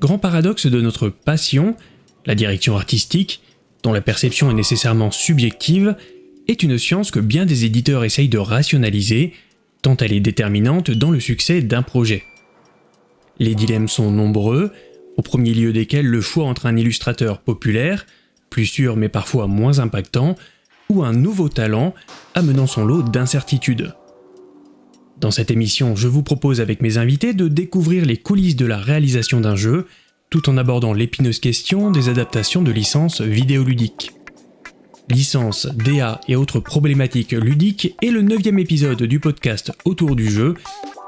Grand paradoxe de notre passion, la direction artistique, dont la perception est nécessairement subjective, est une science que bien des éditeurs essayent de rationaliser, tant elle est déterminante dans le succès d'un projet. Les dilemmes sont nombreux, au premier lieu desquels le choix entre un illustrateur populaire, plus sûr mais parfois moins impactant, ou un nouveau talent amenant son lot d'incertitudes. Dans cette émission, je vous propose avec mes invités de découvrir les coulisses de la réalisation d'un jeu, tout en abordant l'épineuse question des adaptations de licences vidéoludiques. Licence, DA et autres problématiques ludiques est le neuvième épisode du podcast Autour du jeu,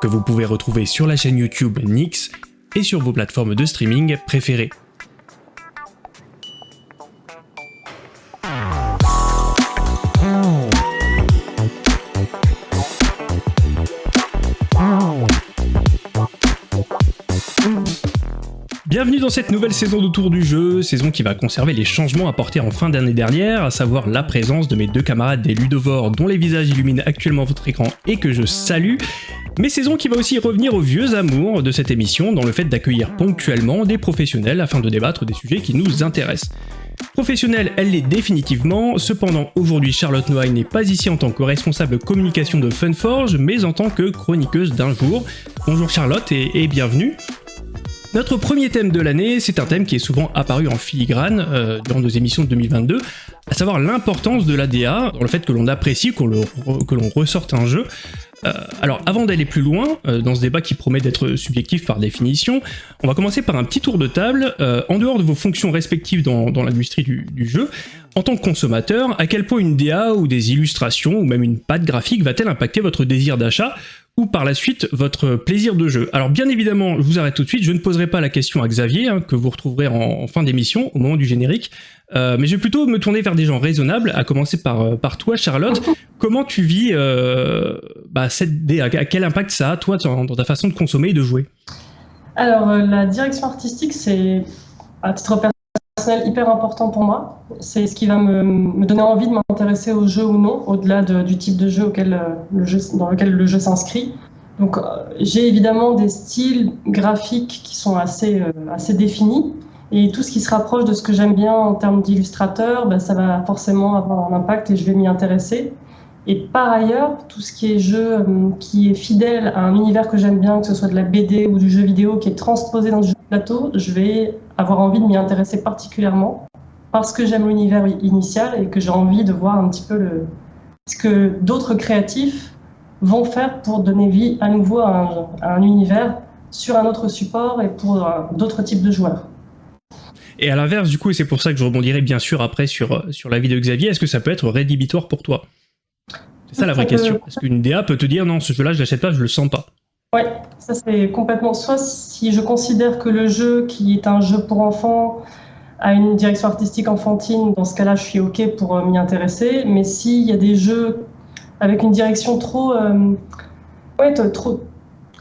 que vous pouvez retrouver sur la chaîne YouTube Nix et sur vos plateformes de streaming préférées. Bienvenue dans cette nouvelle saison d'Autour du jeu, saison qui va conserver les changements apportés en fin d'année dernière, à savoir la présence de mes deux camarades des Ludovores dont les visages illuminent actuellement votre écran et que je salue, mais saison qui va aussi revenir aux vieux amours de cette émission dans le fait d'accueillir ponctuellement des professionnels afin de débattre des sujets qui nous intéressent. Professionnelle, elle l'est définitivement, cependant aujourd'hui Charlotte Noailles n'est pas ici en tant que responsable communication de Funforge, mais en tant que chroniqueuse d'un jour. Bonjour Charlotte et bienvenue notre premier thème de l'année, c'est un thème qui est souvent apparu en filigrane euh, durant nos émissions de 2022, à savoir l'importance de l'ADA, dans le fait que l'on apprécie, que l'on ressorte un jeu. Euh, alors avant d'aller plus loin, euh, dans ce débat qui promet d'être subjectif par définition, on va commencer par un petit tour de table, en dehors de vos fonctions respectives dans, l'industrie du, du, jeu, en tant que consommateur, à quel point une DA ou des illustrations ou même une patte graphique va-t-elle impacter votre désir d'achat ou par la suite votre plaisir de jeu. Alors bien évidemment, je vous arrête tout de suite, je ne poserai pas la question à Xavier, hein, que vous retrouverez en, fin d'émission, au moment du générique, euh, mais je vais plutôt me tourner vers des gens raisonnables, à commencer par, euh, toi Charlotte. Comment tu vis euh, bah, cette DA Quel impact ça a, toi, dans, ta façon de consommer et de jouer? Alors la direction artistique, c'est à titre hyper important pour moi. C'est ce qui va me, donner envie de m'intéresser au jeu ou non, au-delà du type de jeu, auquel, euh, le jeu dans lequel le jeu s'inscrit. Donc euh, j'ai évidemment des styles graphiques qui sont assez, euh, assez définis. Et tout ce qui se rapproche de ce que j'aime bien en termes d'illustrateur, ben, ça va forcément avoir un impact et je vais m'y intéresser. Et par ailleurs, tout ce qui est jeu qui est fidèle à un univers que j'aime bien, que ce soit de la BD ou du jeu vidéo qui est transposé dans le jeu plateau, je vais avoir envie de m'y intéresser particulièrement parce que j'aime l'univers initial et que j'ai envie de voir un petit peu ce que d'autres créatifs vont faire pour donner vie à nouveau à un, univers sur un autre support et pour euh, d'autres types de joueurs. Et à l'inverse, du coup, et c'est pour ça que je rebondirai bien sûr après sur, sur l'avis de Xavier, est-ce que ça peut être rédhibitoire pour toi? C'est ça la vraie question. Est-ce qu'une DA peut te dire non, ce jeu-là, je l'achète pas, je le sens pas? Oui, ça c'est complètement. Soit si je considère que le jeu, qui est un jeu pour enfants, a une direction artistique enfantine, dans ce cas-là, je suis OK pour euh, m'y intéresser. Mais s'il y a des jeux avec une direction trop, euh, ouais, trop,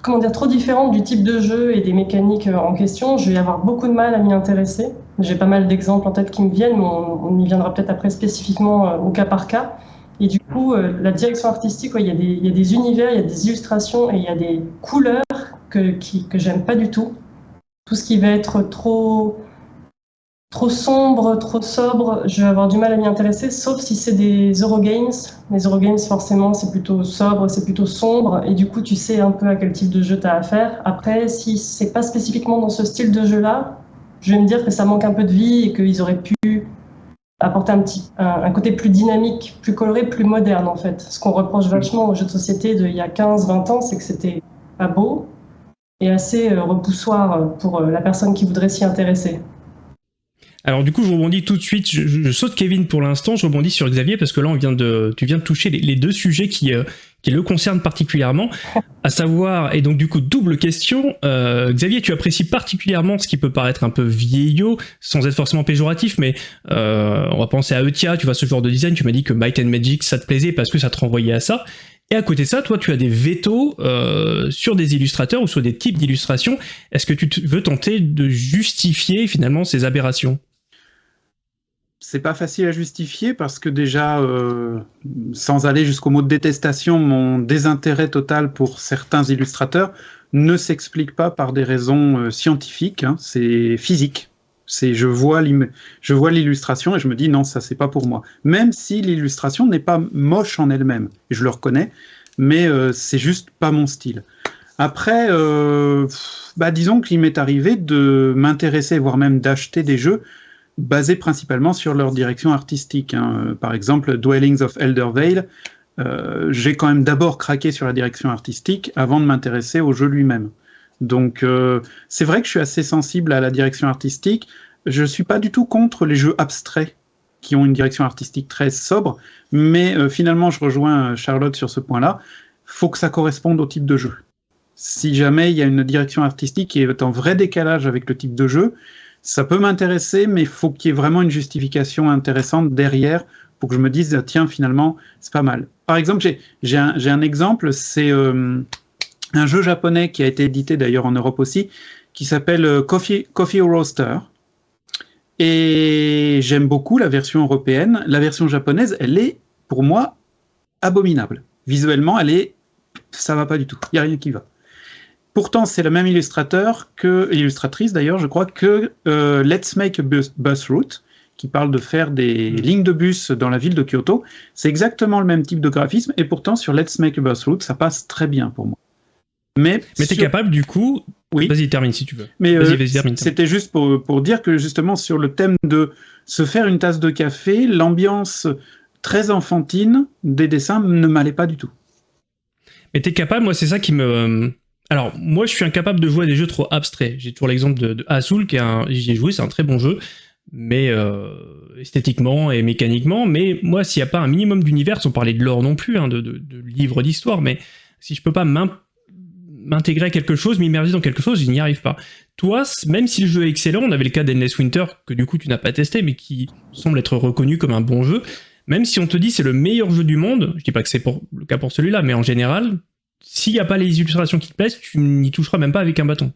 comment dire, trop différente du type de jeu et des mécaniques euh, en question, je vais avoir beaucoup de mal à m'y intéresser. J'ai pas mal d'exemples en tête qui me viennent, mais on, on y viendra peut-être après spécifiquement au cas par cas. Et du coup, euh, la direction artistique, il, y a des, univers, il y a des illustrations et il y a des couleurs que, j'aime pas du tout. Tout ce qui va être trop, trop sombre, trop sobre, je vais avoir du mal à m'y intéresser, sauf si c'est des Eurogames. Les Eurogames, forcément, c'est plutôt sobre, c'est plutôt sombre, et du coup, tu sais un peu à quel type de jeu tu as affaire. Après, si c'est pas spécifiquement dans ce style de jeu-là, je vais me dire que ça manque un peu de vie et qu'ils auraient pu apporter un, petit, un, côté plus dynamique, plus coloré, plus moderne en fait. Ce qu'on reproche vachement aux jeux de société d'il y a 15-20 ans, c'est que c'était pas beau et assez euh, repoussoir pour euh, la personne qui voudrait s'y intéresser. Alors du coup, je rebondis tout de suite, je, saute Kevin pour l'instant, je rebondis sur Xavier parce que là, on vient de, tu viens de toucher les, deux sujets qui, euh, qui le concernent particulièrement, à savoir, et donc du coup, double question, euh, Xavier, tu apprécies particulièrement ce qui peut paraître un peu vieillot, sans être forcément péjoratif, mais euh, on va penser à Eutia, tu vois, ce genre de design, tu m'as dit que Might and Magic, ça te plaisait parce que ça te renvoyait à ça, et à côté de ça, toi, tu as des vétos euh, sur des illustrateurs ou sur des types d'illustrations. Est-ce que tu veux tenter de justifier finalement ces aberrations? C'est pas facile à justifier parce que déjà, euh, sans aller jusqu'au mot de détestation, mon désintérêt total pour certains illustrateurs ne s'explique pas par des raisons euh, scientifiques, hein, c'est physique. C'est je vois l'illustration et je me dis non ça c'est pas pour moi. Même si l'illustration n'est pas moche en elle-même, je le reconnais, mais euh, c'est juste pas mon style. Après, bah, disons qu'il m'est arrivé de m'intéresser, voire même d'acheter des jeux basés principalement sur leur direction artistique. Hein. Par exemple, Dwellings of Elder Vale, euh, j'ai quand même d'abord craqué sur la direction artistique avant de m'intéresser au jeu lui-même. Donc euh, c'est vrai que je suis assez sensible à la direction artistique. Je ne suis pas du tout contre les jeux abstraits qui ont une direction artistique très sobre, mais euh, finalement je rejoins Charlotte sur ce point-là. Faut que ça corresponde au type de jeu. Si jamais il y a une direction artistique qui est en vrai décalage avec le type de jeu, ça peut m'intéresser, mais il faut qu'il y ait vraiment une justification intéressante derrière pour que je me dise, tiens, finalement, c'est pas mal. Par exemple, j'ai un, un, exemple, c'est euh, un jeu japonais qui a été édité d'ailleurs en Europe aussi, qui s'appelle euh, Coffee, Coffee Roaster. Et j'aime beaucoup la version européenne. La version japonaise, elle est, pour moi, abominable. Visuellement, elle est... ça va pas du tout. Il n'y a rien qui va. Pourtant, c'est le même illustrateur que, illustratrice d'ailleurs, je crois, que euh, Let's Make a Bus, Route, qui parle de faire des mm. lignes de bus dans la ville de Kyoto. C'est exactement le même type de graphisme, et pourtant, sur Let's Make a Bus Route, ça passe très bien pour moi. Mais, mais tu es capable, du coup. Oui. Vas-y, termine si tu veux. Mais euh, c'était juste pour, pour dire que, justement, sur le thème de se faire une tasse de café, l'ambiance très enfantine des dessins ne m'allait pas du tout. Mais tu es capable, moi, c'est ça qui me alors, moi, je suis incapable de jouer à des jeux trop abstraits. J'ai toujours l'exemple de, de qui j'y ai joué, c'est un très bon jeu, mais euh, esthétiquement et mécaniquement. Mais moi, s'il n'y a pas un minimum d'univers, sans parler de l'or non plus, hein, de, livres d'histoire, mais si je peux pas m'intégrer à quelque chose, m'immerger dans quelque chose, je n'y arrive pas. Toi, même si le jeu est excellent, on avait le cas d'Endless Winter, que du coup tu n'as pas testé, mais qui semble être reconnu comme un bon jeu, même si on te dit c'est le meilleur jeu du monde, je dis pas que c'est le cas pour celui-là, mais en général, s'il n'y a pas les illustrations qui te plaisent, tu n'y toucheras même pas avec un bâton.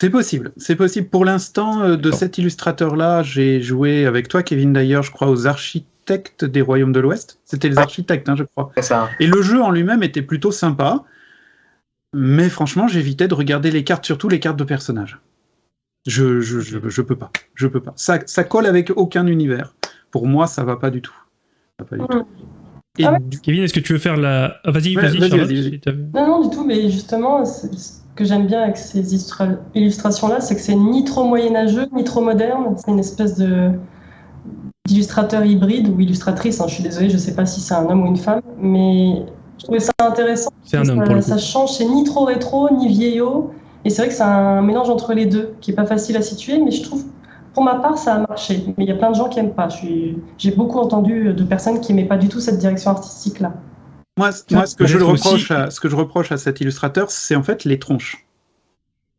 C'est possible, c'est possible. Pour l'instant, euh, de cet illustrateur-là, j'ai joué avec toi, Kevin, d'ailleurs, je crois, aux architectes des Royaumes de l'Ouest. C'était les architectes, hein, je crois. Ça. Et le jeu en lui-même était plutôt sympa, mais franchement, j'évitais de regarder les cartes, surtout les cartes de personnages. Je, je, je, peux pas, je peux pas. Ça, ça colle avec aucun univers. Pour moi, ça va pas du tout. Ça va pas du tout. Ah Kevin, est-ce que tu veux faire la. Ah, vas-y, vas-y, Non, non, du tout, mais justement, ce que j'aime bien avec ces illustrations-là, c'est que c'est ni trop moyenâgeux, ni trop moderne. C'est une espèce de d'illustrateur hybride ou illustratrice. Hein. Je suis désolée, je ne sais pas si c'est un homme ou une femme, mais je trouvais ça intéressant. C'est un homme pour le Ça change, c'est ni trop rétro, ni vieillot. Et c'est vrai que c'est un mélange entre les deux, qui est pas facile à situer, mais je trouve pour ma part, ça a marché, mais il y a plein de gens qui n'aiment pas. J'ai beaucoup entendu de personnes qui n'aimaient pas du tout cette direction artistique-là. Moi, ce, que je reproche à, ce que je reproche à cet illustrateur, c'est en fait les tronches.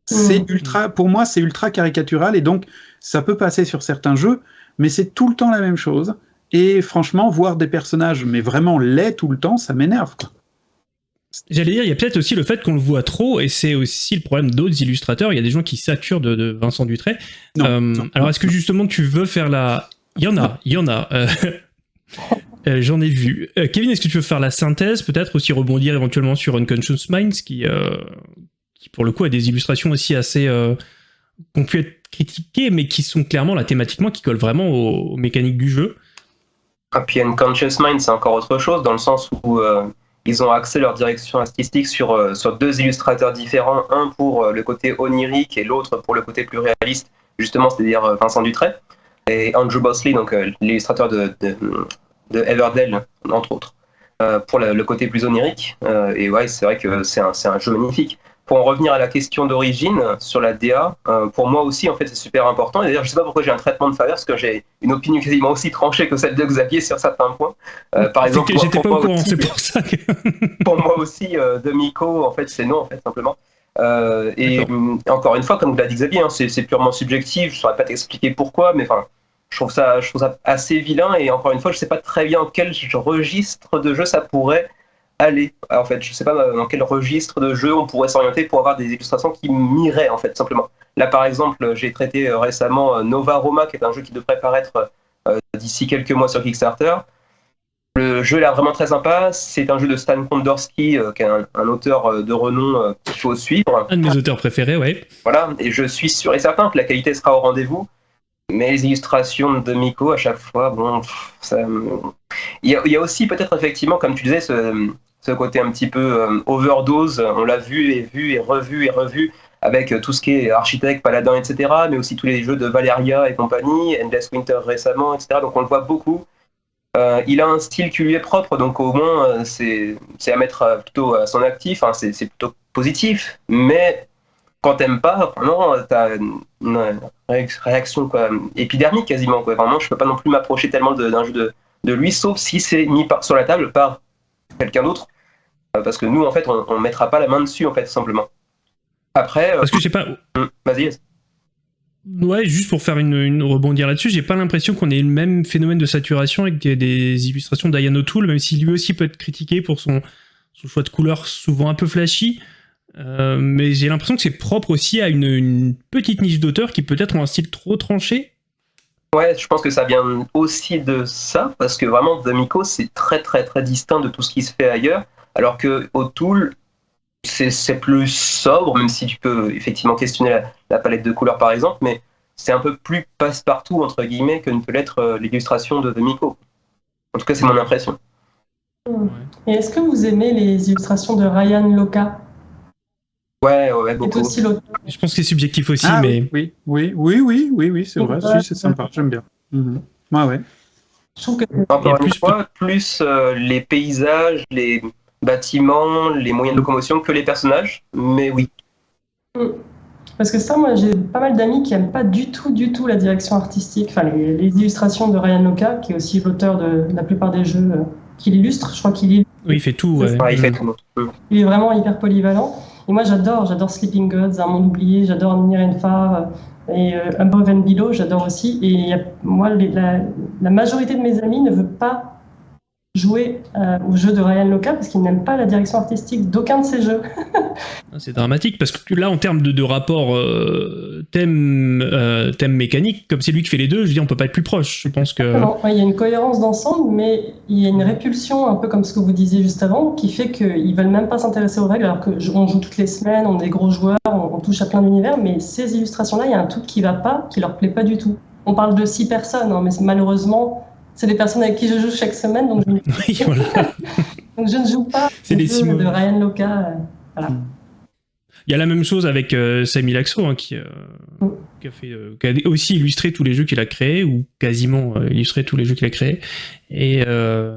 C'est mmh. ultra, pour moi, c'est ultra caricatural et donc ça peut passer sur certains jeux, mais c'est tout le temps la même chose. Et franchement, voir des personnages, mais vraiment laids tout le temps, ça m'énerve. J'allais dire, il y a peut-être aussi le fait qu'on le voit trop, et c'est aussi le problème d'autres illustrateurs. Il y a des gens qui saturent de, Vincent Dutray. Euh, alors, est-ce que justement tu veux faire la. Il y en a, il y en a. Euh, euh, j'en ai vu. Kevin, est-ce que tu veux faire la synthèse Peut-être aussi rebondir éventuellement sur Unconscious Minds, qui, qui pour le coup a des illustrations aussi assez. qui ont pu être critiquées, mais qui sont clairement là thématiquement, qui collent vraiment aux, mécaniques du jeu. Et ah, puis Unconscious Minds, c'est encore autre chose, dans le sens où ils ont axé leur direction artistique sur, euh, sur deux illustrateurs différents, un pour euh, le côté onirique et l'autre pour le côté plus réaliste, justement, c'est-à-dire euh, Vincent Dutray et Andrew Bosley, donc l'illustrateur de, de, Everdell, entre autres, pour le, côté plus onirique. et ouais, c'est vrai que c'est un, un, jeu magnifique pour en revenir à la question d'origine sur la DA, euh, pour moi aussi, en fait, c'est super important. Et d'ailleurs, je sais pas pourquoi j'ai un traitement de faveur, parce que j'ai une opinion quasiment aussi tranchée que celle de Xavier sur certains points. Euh, par exemple, j'étais pas au courant, c'est pour ça que. pour moi aussi, euh, de Miko, en fait, c'est non, en fait, simplement. et encore une fois, comme vous l'a dit Xavier, hein, c'est purement subjectif. Je ne saurais pas t'expliquer pourquoi, mais enfin, je trouve ça, je trouve ça assez vilain. Et encore une fois, je sais pas très bien quel registre de jeu ça pourrait aller En fait, je sais pas dans quel registre de jeu on pourrait s'orienter pour avoir des illustrations qui m'iraient, en fait, simplement. Là, par exemple, j'ai traité euh, récemment euh, Nova Roma, qui est un jeu qui devrait paraître d'ici quelques mois sur Kickstarter. Le jeu a l'air vraiment très sympa. C'est un jeu de Stan Kondorski, qui est un, auteur de renom qu'il faut suivre. Un de mes auteurs préférés, ouais. Voilà, et je suis sûr et certain que la qualité sera au rendez-vous. Mais les illustrations de Miko, à chaque fois, bon, ça... il, y a, aussi peut-être effectivement, comme tu disais, ce, ce côté un petit peu euh, overdose. On l'a vu et vu et revu et revu avec tout ce qui est architecte, paladin, etc. Mais aussi tous les jeux de Valeria et compagnie, Endless Winter récemment, etc. Donc on le voit beaucoup. Euh, il a un style qui lui est propre, donc au moins euh, c'est à mettre plutôt à son actif, hein, c'est plutôt positif. Mais quand t'aimes pas, vraiment, t'as une, réaction quoi, épidermique quasiment. Quoi. Vraiment, je peux pas non plus m'approcher tellement d'un jeu de, de, lui, sauf si c'est mis sur la table par quelqu'un d'autre. Euh, parce que nous, en fait, on, ne mettra pas la main dessus, en fait, simplement. Après. Euh, parce que j'ai pas. Hum, vas-y. Ouais, juste pour faire une, rebondir là-dessus, j'ai pas l'impression qu'on ait le même phénomène de saturation avec des illustrations d'Ian O'Toole, même si lui aussi peut être critiqué pour son, son choix de couleurs souvent un peu flashy. Euh, mais j'ai l'impression que c'est propre aussi à une, petite niche d'auteurs qui peut-être ont un style trop tranché. Ouais, je pense que ça vient aussi de ça, parce que vraiment, The Miko, c'est très très très distinct de tout ce qui se fait ailleurs, alors que O'Toole, c'est plus sobre, même si tu peux effectivement questionner la, palette de couleurs par exemple, mais c'est un peu plus passe-partout, entre guillemets, que ne peut l'être euh, l'illustration de The Miko. En tout cas, c'est mon impression. Et est-ce que vous aimez les illustrations de Ryan Loca Ouais, ouais, beaucoup. Je pense que c'est subjectif aussi, ah mais. Oui, oui, oui, oui, oui, oui, c'est vrai. c'est sympa, j'aime bien. Mhm. Ouais, ouais. Je trouve que Encore plus fois, plus euh, les paysages, les bâtiments, les moyens de locomotion que les personnages, mais oui. Mm. Parce que ça, moi, j'ai pas mal d'amis qui aiment pas du tout, du tout la direction artistique, enfin les, illustrations de Ryan Loka, qui est aussi l'auteur de la plupart des jeux euh, qu'il illustre. Je crois qu'il illustre. Oui, il fait tout. Ouais. il fait tout. Il est vraiment hyper polyvalent. Et moi, j'adore, j'adore Sleeping Gods, Un monde oublié, j'adore Nirenfa euh, et euh, Above and Below, j'adore aussi. Et moi, la, la, majorité de mes amis ne veut pas jouer euh, au jeu de Ryan Loca parce qu'il n'aime pas la direction artistique d'aucun de ses jeux. Ah, c'est dramatique parce que là, en termes de, rapport euh, thème, euh, thème mécanique, comme c'est lui qui fait les deux, je dis on peut pas être plus proche. Je pense que. Il y a une cohérence d'ensemble, mais il y a une répulsion, un peu comme ce que vous disiez juste avant, qui fait qu'ils veulent même pas s'intéresser aux règles alors qu'on joue toutes les semaines, on est gros joueurs, on, touche à plein d'univers, mais ces illustrations-là, il y a un truc qui va pas, qui leur plaît pas du tout. On parle de six personnes, hein, mais malheureusement, c'est des personnes avec qui je joue chaque semaine, donc je, donc je ne joue pas c'est les de Ryan Loca. Euh, hmm. Il y a la même chose avec euh, Samy Laxo, hein, qui, euh, hmm. qui, a fait, qui, a aussi illustré tous les jeux qu'il a créés, ou quasiment illustré tous les jeux qu'il a créés. Et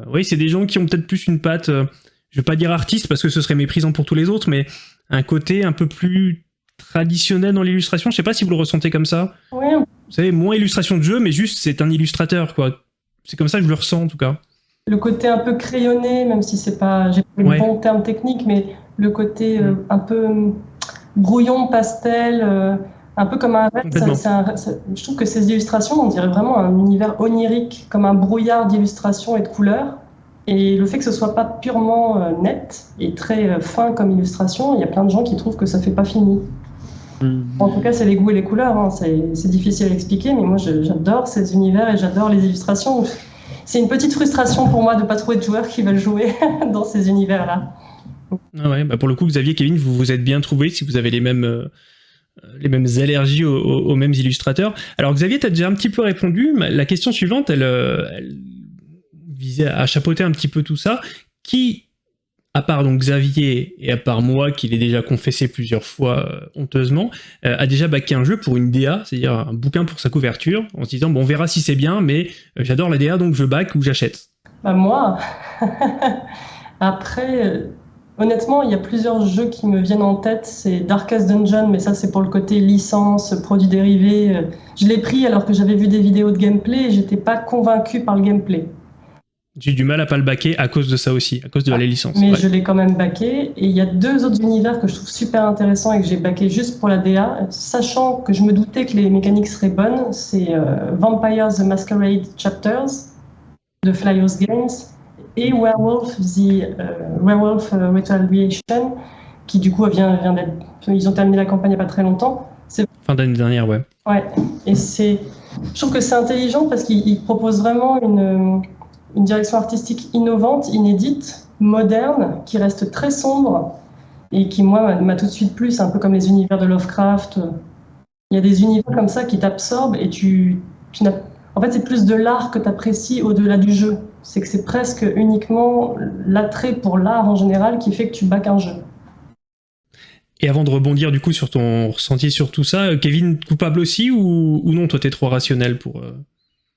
oui, c'est des gens qui ont peut-être plus une patte, je vais pas dire artiste, parce que ce serait méprisant pour tous les autres, mais un côté un peu plus traditionnel dans l'illustration. Je sais pas si vous le ressentez comme ça. Oui. Vous savez, moins illustration de jeu, mais juste c'est un illustrateur, quoi c'est comme ça que je le ressens en tout cas. Le côté un peu crayonné, même si c'est pas, j'ai pas le bon terme technique, mais le côté euh, mm. un peu hum, brouillon, pastel, euh, un peu comme un je trouve que ces illustrations, on dirait vraiment un univers onirique, comme un brouillard d'illustrations et de couleurs. Et le fait que ce soit pas purement euh, net et très fin comme illustration, il y a plein de gens qui trouvent que ça fait pas fini. Mm. En tout cas, c'est les goûts et les couleurs. Hein. C'est difficile à expliquer, mais moi, j'adore ces univers et j'adore les illustrations. C'est une petite frustration pour moi de ne pas trouver de joueurs qui veulent jouer dans ces univers-là. Ah ouais, bah pour le coup, Xavier, Kevin, vous vous êtes bien trouvés si vous avez les mêmes, euh, les mêmes allergies aux, mêmes illustrateurs. Alors, Xavier, tu as déjà un petit peu répondu. La question suivante, elle, euh, elle visait à chapeauter un petit peu tout ça. Qui à part donc Xavier et à part moi, qui l'ai déjà confessé plusieurs fois euh, honteusement, euh, a déjà baqué un jeu pour une DA, c'est-à-dire un bouquin pour sa couverture, en se disant bon on verra si c'est bien, mais euh, j'adore la DA donc je back ou j'achète. Bah moi, après, honnêtement, il y a plusieurs jeux qui me viennent en tête. C'est Darkest Dungeon, mais ça c'est pour le côté licence, produit dérivé. Je l'ai pris alors que j'avais vu des vidéos de gameplay et j'étais pas convaincu par le gameplay. J'ai du mal à pas le baquer à cause de ça aussi, à cause de la licence. Mais je l'ai quand même baqué. Et il y a deux autres univers que je trouve super intéressants et que j'ai baqué juste pour la DA, sachant que je me doutais que les mécaniques seraient bonnes. C'est euh, Vampires the Masquerade Chapters de Flyers Games et Werewolf the euh, Werewolf euh, Retaliation, qui du coup vient, vient d'être. Ils ont terminé la campagne il n'y a pas très longtemps. Fin d'année dernière, ouais. Ouais. Et c'est Je trouve que c'est intelligent parce qu'il propose vraiment une, une direction artistique innovante, inédite, moderne, qui reste très sombre et qui, moi, m'a tout de suite plu. C'est un peu comme les univers de Lovecraft. Il y a des univers comme ça qui t'absorbent et tu, en fait, c'est plus de l'art que tu apprécies au-delà du jeu. C'est que c'est presque uniquement l'attrait pour l'art en général qui fait que tu bacs un jeu. Et avant de rebondir du coup sur ton ressenti sur tout ça, Kevin, coupable aussi ou, non? Toi, t'es trop rationnel pour. Euh...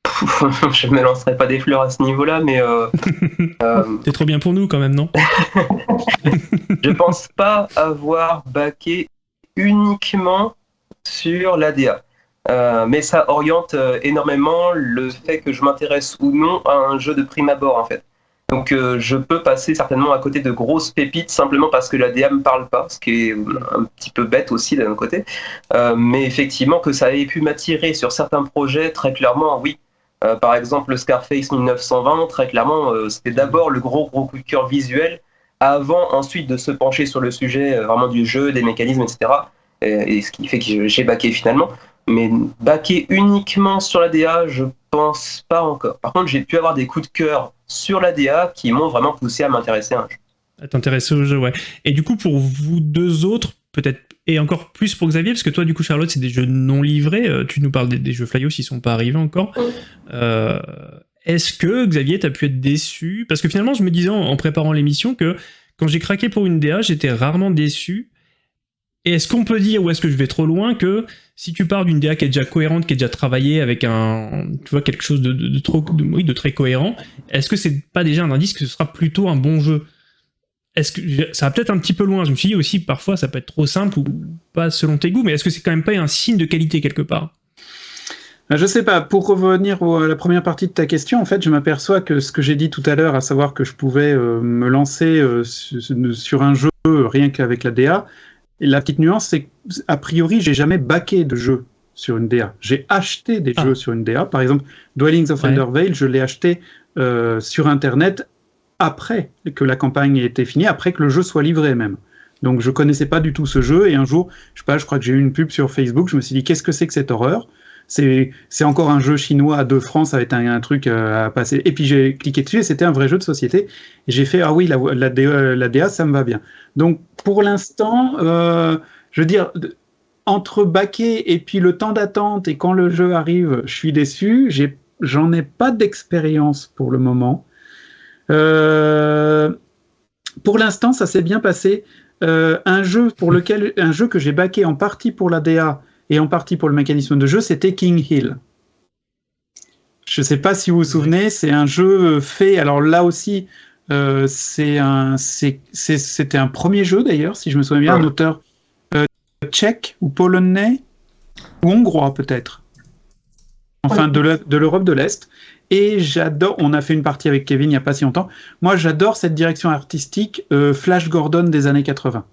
je me lancerai pas des fleurs à ce niveau-là, mais. Euh, euh T'es trop bien pour nous quand même, non Je pense pas avoir baqué uniquement sur l'ADA. Euh, mais ça oriente euh, énormément le fait que je m'intéresse ou non à un jeu de prime abord en fait. Donc je peux passer certainement à côté de grosses pépites simplement parce que la DA me parle pas, ce qui est un petit peu bête aussi d'un côté. mais effectivement que ça ait pu m'attirer sur certains projets, très clairement oui. Par exemple le Scarface 1920, très clairement c'était d'abord le gros gros coup de cœur visuel avant ensuite de se pencher sur le sujet vraiment du jeu, des mécanismes, etc. Et, et ce qui fait que j'ai baqué finalement. Mais baquer uniquement sur la DA, je pense pas encore. Par contre, j'ai pu avoir des coups de cœur sur la DA qui m'ont vraiment poussé à m'intéresser à un jeu. À t'intéresser au jeu, ouais. Et du coup, pour vous deux autres, peut-être, et encore plus pour Xavier, parce que toi, du coup, Charlotte, c'est des jeux non livrés. Euh, tu nous parles des, jeux Flyos, ils sont pas arrivés encore. Euh, est-ce que, Xavier, tu as pu être déçu? Parce que finalement, je me disais en préparant l'émission que quand j'ai craqué pour une DA, j'étais rarement déçu et est-ce qu'on peut dire, ou est-ce que je vais trop loin, que si tu pars d'une DA qui est déjà cohérente, qui est déjà travaillée avec un, tu vois, quelque chose de, trop, oui, de très cohérent, est-ce que c'est pas déjà un indice que ce sera plutôt un bon jeu? Est-ce que ça va peut-être un petit peu loin Je me suis dit aussi, parfois, ça peut être trop simple ou pas selon tes goûts, mais est-ce que c'est quand même pas un signe de qualité quelque part? Je sais pas, pour revenir à la première partie de ta question, en fait, je m'aperçois que ce que j'ai dit tout à l'heure, à savoir que je pouvais euh, me lancer euh, sur un jeu rien qu'avec la DA, et la petite nuance, c'est qu'a priori, j'ai jamais baqué de jeu sur une DA. J'ai acheté des ah. jeux sur une DA. Par exemple, Dwellings of Undervale, je l'ai acheté euh, sur Internet après que la campagne ait été finie, après que le jeu soit livré même. Donc je connaissais pas du tout ce jeu et un jour, je sais pas, je crois que j'ai eu une pub sur Facebook, je me suis dit qu'est-ce que c'est que cette horreur? C'est encore un jeu chinois à 2 francs, ça va être un, truc euh, à passer. Et puis j'ai cliqué dessus et c'était un vrai jeu de société. J'ai fait, ah oui, la, la, DA, la, DA, ça me va bien. Donc pour l'instant, euh, je veux dire, entre baquer et puis le temps d'attente et quand le jeu arrive, je suis déçu. J'en ai, pas d'expérience pour le moment. Euh, pour l'instant, ça s'est bien passé. un jeu pour lequel, un jeu que j'ai baqué en partie pour la DA et en partie pour le mécanisme de jeu, c'était King Hill. Je ne sais pas si vous vous souvenez, c'est un jeu fait, alors là aussi, euh, c'était un, premier jeu d'ailleurs, si je me souviens bien, un auteur euh, tchèque ou polonais, ou hongrois peut-être, enfin de l'Europe de l'Est. Et j'adore, on a fait une partie avec Kevin il n'y a pas si longtemps, moi j'adore cette direction artistique euh, Flash Gordon des années 80.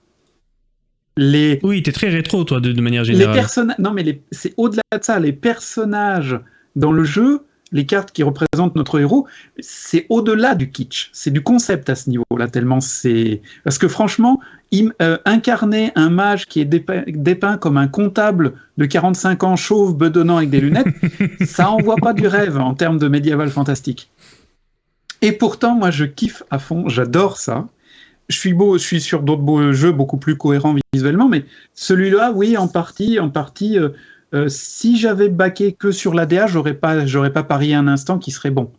Les... Oui, t'es très rétro, toi, de, manière générale. Les personnages, non, mais c'est au-delà de ça. Les personnages dans le jeu, les cartes qui représentent notre héros, c'est au-delà du kitsch. C'est du concept à ce niveau-là, tellement c'est. Parce que franchement, euh, incarner un mage qui est dépeint, comme un comptable de 45 ans, chauve, bedonnant avec des lunettes, ça envoie pas du rêve en termes de médiéval fantastique. Et pourtant, moi, je kiffe à fond, j'adore ça je suis beau, je suis sur d'autres jeux beaucoup plus cohérents visuellement, mais celui-là, oui, en partie, en partie. Euh, euh, si j'avais baqué que sur l'ADA, j'aurais pas, j'aurais pas parié un instant qui serait bon.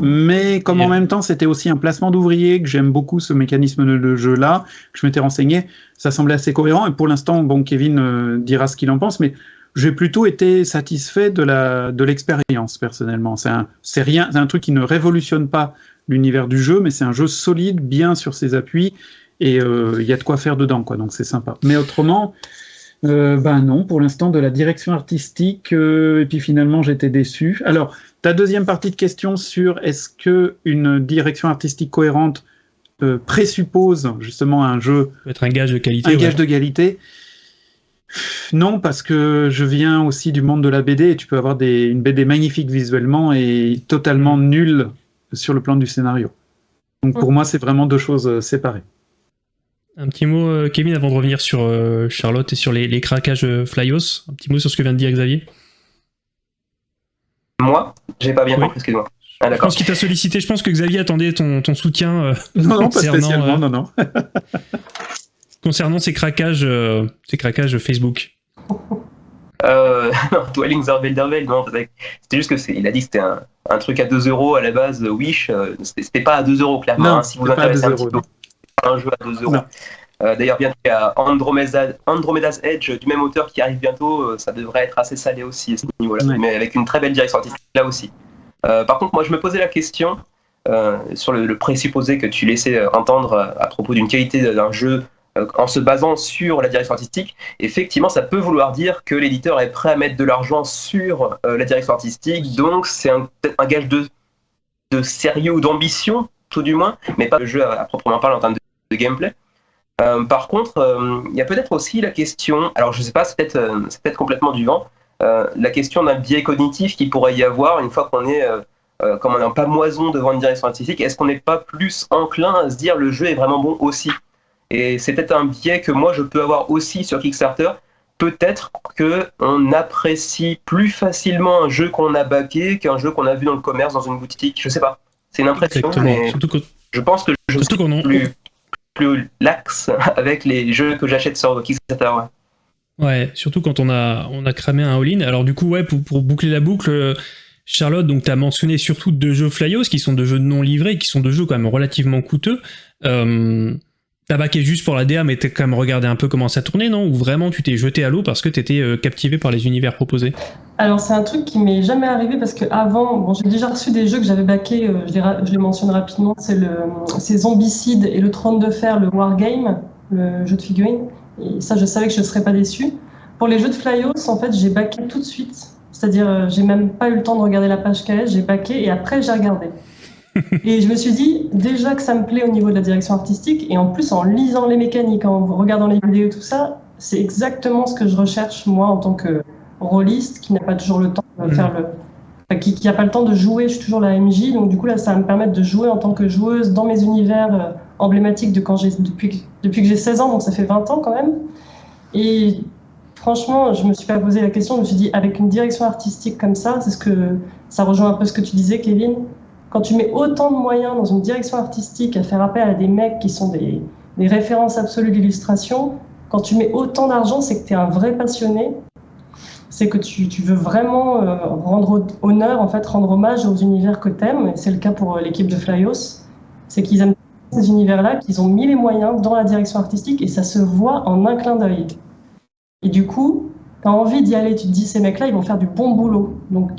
Mais comme en même temps c'était aussi un placement d'ouvrier, que j'aime beaucoup ce mécanisme de jeu-là, que je m'étais renseigné, ça semblait assez cohérent. Et pour l'instant, bon, Kevin euh, dira ce qu'il en pense, mais j'ai plutôt été satisfait de la de l'expérience personnellement. C'est rien, c'est un truc qui ne révolutionne pas l'univers du jeu, mais c'est un jeu solide, bien sur ses appuis, et euh, il y a de quoi faire dedans, quoi, donc c'est sympa. Mais autrement, euh, ben non, pour l'instant, de la direction artistique, euh, et puis finalement, j'étais déçu. Alors, ta deuxième partie de question sur est-ce que une direction artistique cohérente présuppose justement un jeu... Peut être un gage de qualité. Un gage de qualité? Non, parce que je viens aussi du monde de la BD et tu peux avoir des, une BD magnifique visuellement et totalement nulle sur le plan du scénario. Donc pour mm. moi, c'est vraiment deux choses euh, séparées. Un petit mot, euh, Kevin, avant de revenir sur euh, Charlotte et sur les, craquages Flyos. Un petit mot sur ce que vient de dire Xavier? Moi J'ai pas bien compris, excuse-moi. Ah, je pense qu'il t'a sollicité. Je pense que Xavier attendait ton, ton soutien. Euh, non, non, pas spécialement, non, non. concernant ces craquages, ces craquages Facebook. Euh, Dwellings are non, c'était juste que c'est, il a dit que c'était un, un, truc à 2 euros à la base, Wish, c'était pas à 2 euros clairement, non, hein, si vous intéressez un petit peu, un jeu à 2 euros. Euh, d'ailleurs, bientôt, il y a Andromeda's Edge du même auteur qui arrive bientôt. Euh, ça devrait être assez salé aussi à ce niveau-là, mais avec une très belle direction artistique là aussi. Euh, par contre, moi, je me posais la question sur le, présupposé que tu laissais entendre à propos d'une qualité d'un jeu en se basant sur la direction artistique. Effectivement, ça peut vouloir dire que l'éditeur est prêt à mettre de l'argent sur la direction artistique, donc c'est un, un gage de, de sérieux ou d'ambition, tout du moins, mais pas le jeu à, proprement parler en termes de gameplay. Euh, par contre, euh, il y a peut-être aussi la question, alors je ne sais pas, c'est peut-être euh, peut complètement du vent, la question d'un biais cognitif qui pourrait y avoir une fois qu'on est, comme on n'est pas moison devant une direction artistique, est-ce qu'on n'est pas plus enclin à se dire le jeu est vraiment bon aussi? Et c'est peut-être un biais que moi je peux avoir aussi sur Kickstarter. Peut-être qu'on apprécie plus facilement un jeu qu'on a backé qu'un jeu qu'on a vu dans le commerce, dans une boutique. Je sais pas. C'est une impression, mais je pense que je suis plus, plus lax avec les jeux que j'achète sur Kickstarter. Ouais. surtout quand on a, on a cramé un all-in. Alors du coup, ouais, pour, pour boucler la boucle, Charlotte, donc tu as mentionné surtout deux jeux Flyos qui sont deux jeux non livrés, qui sont deux jeux quand même relativement coûteux. Euh, T'as baqué juste pour la DA, mais t'as quand même regardé un peu comment ça tournait, non? Ou vraiment tu t'es jeté à l'eau parce que t'étais euh, captivé par les univers proposés? Alors c'est un truc qui m'est jamais arrivé parce que avant, bon, j'ai déjà reçu des jeux que j'avais baqués, euh, je, les, mentionne rapidement, c'est le Zombicide et le Trône de Fer, le Wargame, le jeu de figurines. Et ça, je savais que je ne serais pas déçu. Pour les jeux de Flyos, en fait, j'ai baqué tout de suite. C'est-à-dire, euh, j'ai même pas eu le temps de regarder la page KS, j'ai baqué et après j'ai regardé et je me suis dit, déjà que ça me plaît au niveau de la direction artistique, et en plus en lisant les mécaniques, en regardant les vidéos, tout ça, c'est exactement ce que je recherche, moi, en tant que rôliste, qui n'a pas toujours le temps de faire mm. le. qui n'a pas le temps de jouer, je suis toujours la MJ, donc du coup, là, ça va me permettre de jouer en tant que joueuse dans mes univers euh, emblématiques de quand j'ai, depuis, depuis que j'ai 16 ans, donc ça fait 20 ans quand même. Et franchement, je me suis pas posé la question, je me suis dit, avec une direction artistique comme ça, c'est ce que ça rejoint un peu ce que tu disais, Kevin, quand tu mets autant de moyens dans une direction artistique à faire appel à des mecs qui sont des, références absolues d'illustration, quand tu mets autant d'argent, c'est que tu es un vrai passionné. C'est que tu, veux vraiment euh, rendre honneur, en fait, rendre hommage aux univers que tu aimes. C'est le cas pour euh, l'équipe de Flyos. C'est qu'ils aiment ces univers-là, qu'ils ont mis les moyens dans la direction artistique et ça se voit en un clin d'œil. Et du coup, tu as envie d'y aller, tu te dis, ces mecs-là, ils vont faire du bon boulot. Donc,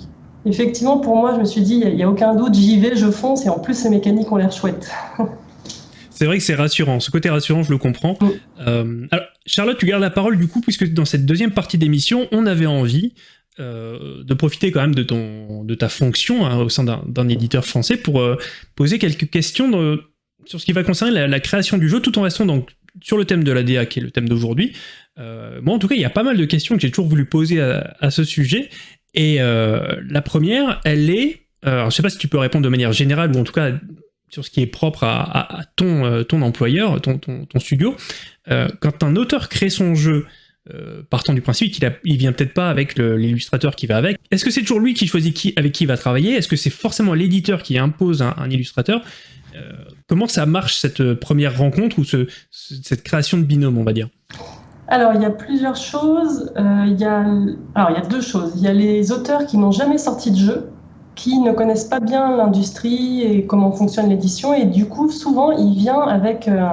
effectivement, pour moi, je me suis dit, il n'y a, aucun doute, j'y vais, je fonce, et en plus, ces mécaniques ont l'air chouettes. C'est vrai que c'est rassurant. Ce côté rassurant, je le comprends. Mm. Euh, alors, Charlotte, tu gardes la parole du coup, puisque dans cette deuxième partie d'émission, on avait envie euh, de profiter quand même de, ton, de ta fonction hein, au sein d'un éditeur français pour euh, poser quelques questions sur ce qui va concerner la, création du jeu, tout en restant donc sur le thème de la DA, qui est le thème d'aujourd'hui. moi, en tout cas, il y a pas mal de questions que j'ai toujours voulu poser à, à ce sujet, et euh, la première, elle est, euh, alors je sais pas si tu peux répondre de manière générale ou en tout cas sur ce qui est propre à, ton, euh, ton employeur, ton, ton, studio. quand un auteur crée son jeu, partant du principe qu'il il vient peut-être pas avec l'illustrateur qui va avec. Est-ce que c'est toujours lui qui choisit avec qui il va travailler? Est-ce que c'est forcément l'éditeur qui impose un, illustrateur? Comment ça marche cette première rencontre ou ce, cette création de binôme, on va dire? Alors, il y a plusieurs choses. Euh, il, y a... Alors, il y a deux choses. Il y a les auteurs qui n'ont jamais sorti de jeu, qui ne connaissent pas bien l'industrie et comment fonctionne l'édition. Et du coup, souvent, il vient avec euh,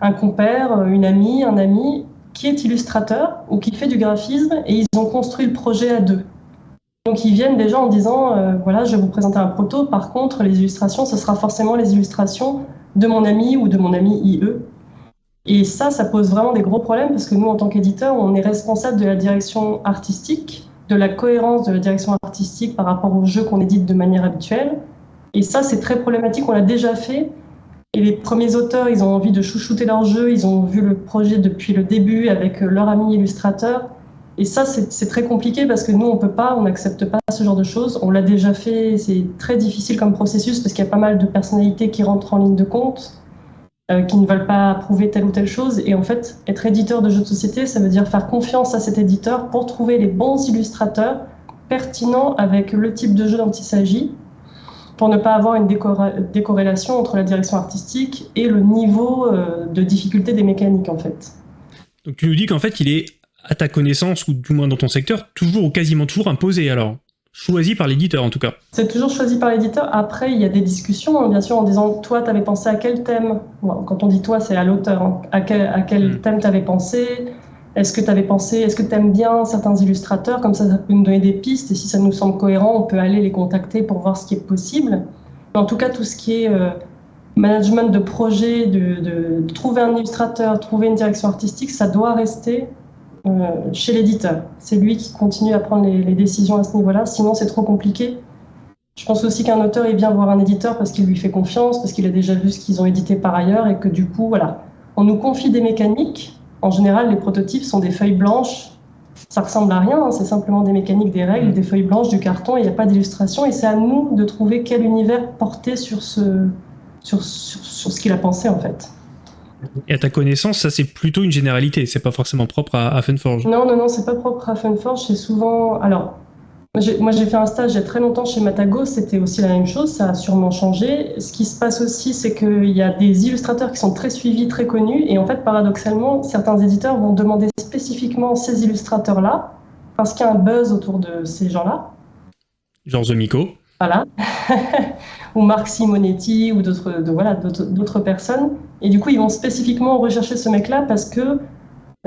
un compère, une amie, un ami qui est illustrateur ou qui fait du graphisme et ils ont construit le projet à deux. Donc ils viennent déjà en disant, euh, voilà, je vais vous présenter un proto, par contre les illustrations, ce sera forcément les illustrations de mon ami ou de mon ami IE, et ça, ça pose vraiment des gros problèmes parce que nous, en tant qu'éditeur, on est responsable de la direction artistique, de la cohérence de la direction artistique par rapport au jeu qu'on édite de manière habituelle. Et ça, c'est très problématique. On l'a déjà fait. Et les premiers auteurs, ils ont envie de chouchouter leur jeu. Ils ont vu le projet depuis le début avec leur ami illustrateur. Et ça, c'est très compliqué parce que nous, on peut pas, on n'accepte pas ce genre de choses. On l'a déjà fait. C'est très difficile comme processus parce qu'il y a pas mal de personnalités qui rentrent en ligne de compte. Euh, qui ne veulent pas approuver telle ou telle chose. Et en fait, être éditeur de jeux de société, ça veut dire faire confiance à cet éditeur pour trouver les bons illustrateurs pertinent avec le type de jeu dont il s'agit, pour ne pas avoir une décorrélation entre la direction artistique et le niveau euh, de difficulté des mécaniques en fait. Donc tu nous dis qu'en fait il est, à ta connaissance, ou du moins dans ton secteur, toujours ou quasiment toujours imposé alors? Choisi par l'éditeur en tout cas. C'est toujours choisi par l'éditeur. Après, il y a des discussions, hein, bien sûr, en disant toi, tu avais pensé à quel thème? Quand on dit toi, c'est à l'auteur. Hein. À quel, à quel hmm. thème tu avais pensé? Est-ce que tu avais pensé Est-ce que tu aimes bien certains illustrateurs? Comme ça, ça peut nous donner des pistes. Et si ça nous semble cohérent, on peut aller les contacter pour voir ce qui est possible. Mais en tout cas, tout ce qui est euh, management de projet, de, de trouver un illustrateur, trouver une direction artistique, ça doit rester chez l'éditeur. C'est lui qui continue à prendre les, décisions à ce niveau-là, sinon c'est trop compliqué. Je pense aussi qu'un auteur, il vient voir un éditeur parce qu'il lui fait confiance, parce qu'il a déjà vu ce qu'ils ont édité par ailleurs et que du coup, voilà, on nous confie des mécaniques. En général, les prototypes sont des feuilles blanches. Ça ressemble à rien, hein. c'est simplement des mécaniques, des règles, des feuilles blanches, du carton, il n'y a pas d'illustration. Et c'est à nous de trouver quel univers porter sur ce, sur, sur ce qu'il a pensé en fait. Et à ta connaissance, ça c'est plutôt une généralité, c'est pas forcément propre à, Funforge. Non, non, non, c'est pas propre à Funforge, c'est souvent. Alors, moi j'ai fait un stage il y a très longtemps chez Matago, c'était aussi la même chose, ça a sûrement changé. Ce qui se passe aussi, c'est qu'il y a des illustrateurs qui sont très suivis, très connus, et en fait, paradoxalement, certains éditeurs vont demander spécifiquement ces illustrateurs-là, parce qu'il y a un buzz autour de ces gens-là. Genre The Miko. Voilà. ou Marc Simonetti ou d'autres voilà, d'autres personnes. Et du coup, ils vont spécifiquement rechercher ce mec-là parce que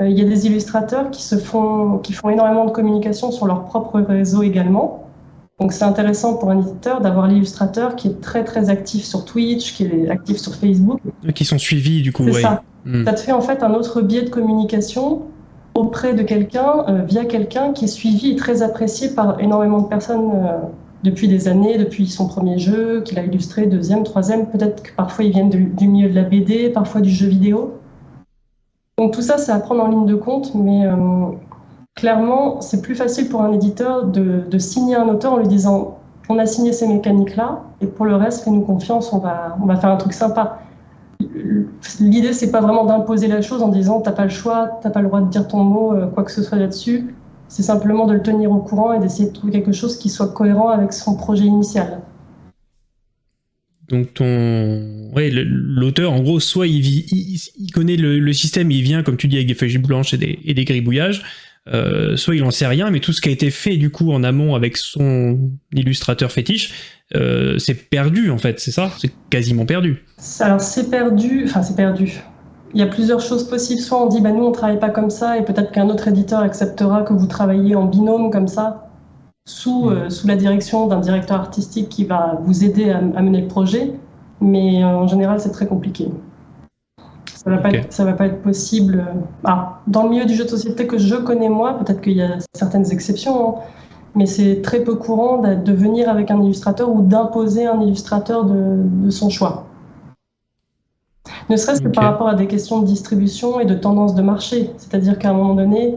euh, il y a des illustrateurs qui, se font, qui font énormément de communication sur leur propre réseau également. Donc c'est intéressant pour un éditeur d'avoir l'illustrateur qui est très très actif sur Twitch, qui est actif sur Facebook. Qui sont suivis du coup. C'est ça. Hmm. Ça te fait en fait un autre biais de communication auprès de quelqu'un, euh, via quelqu'un qui est suivi et très apprécié par énormément de personnes euh, depuis des années, depuis son premier jeu, qu'il a illustré, deuxième, troisième. Peut-être que parfois ils viennent du milieu de la BD, parfois du jeu vidéo. Donc tout ça, c'est à prendre en ligne de compte, mais euh, clairement, c'est plus facile pour un éditeur de, signer un auteur en lui disant on a signé ces mécaniques-là, et pour le reste, fais-nous confiance, on va, on va faire un truc sympa. L'idée, c'est pas vraiment d'imposer la chose en disant t'as pas le choix, t'as pas le droit de dire ton mot, euh, quoi que ce soit là-dessus c'est simplement de le tenir au courant et d'essayer de trouver quelque chose qui soit cohérent avec son projet initial. Donc ton, l'auteur, en gros, soit il, vit, il, connaît le, système, il vient, comme tu dis, avec des feuilles blanches et des, et des gribouillages, euh, soit il en sait rien, mais tout ce qui a été fait du coup en amont avec son illustrateur fétiche, euh, c'est perdu en fait, c'est ça? C'est quasiment perdu. Alors c'est perdu, enfin c'est perdu il y a plusieurs choses possibles. Soit on dit, bah, nous, on ne travaille pas comme ça, et peut-être qu'un autre éditeur acceptera que vous travaillez en binôme comme ça, sous, mm. euh, sous la direction d'un directeur artistique qui va vous aider à, mener le projet. Mais euh, en général, c'est très compliqué. Ça ne va, va, pas être possible. Ah, dans le milieu du jeu de société que je connais moi, peut-être qu'il y a certaines exceptions, hein, mais c'est très peu courant de venir avec un illustrateur ou d'imposer un illustrateur de, de son choix. Ne serait-ce que par rapport à des questions de distribution et de tendance de marché. C'est-à-dire qu'à un moment donné,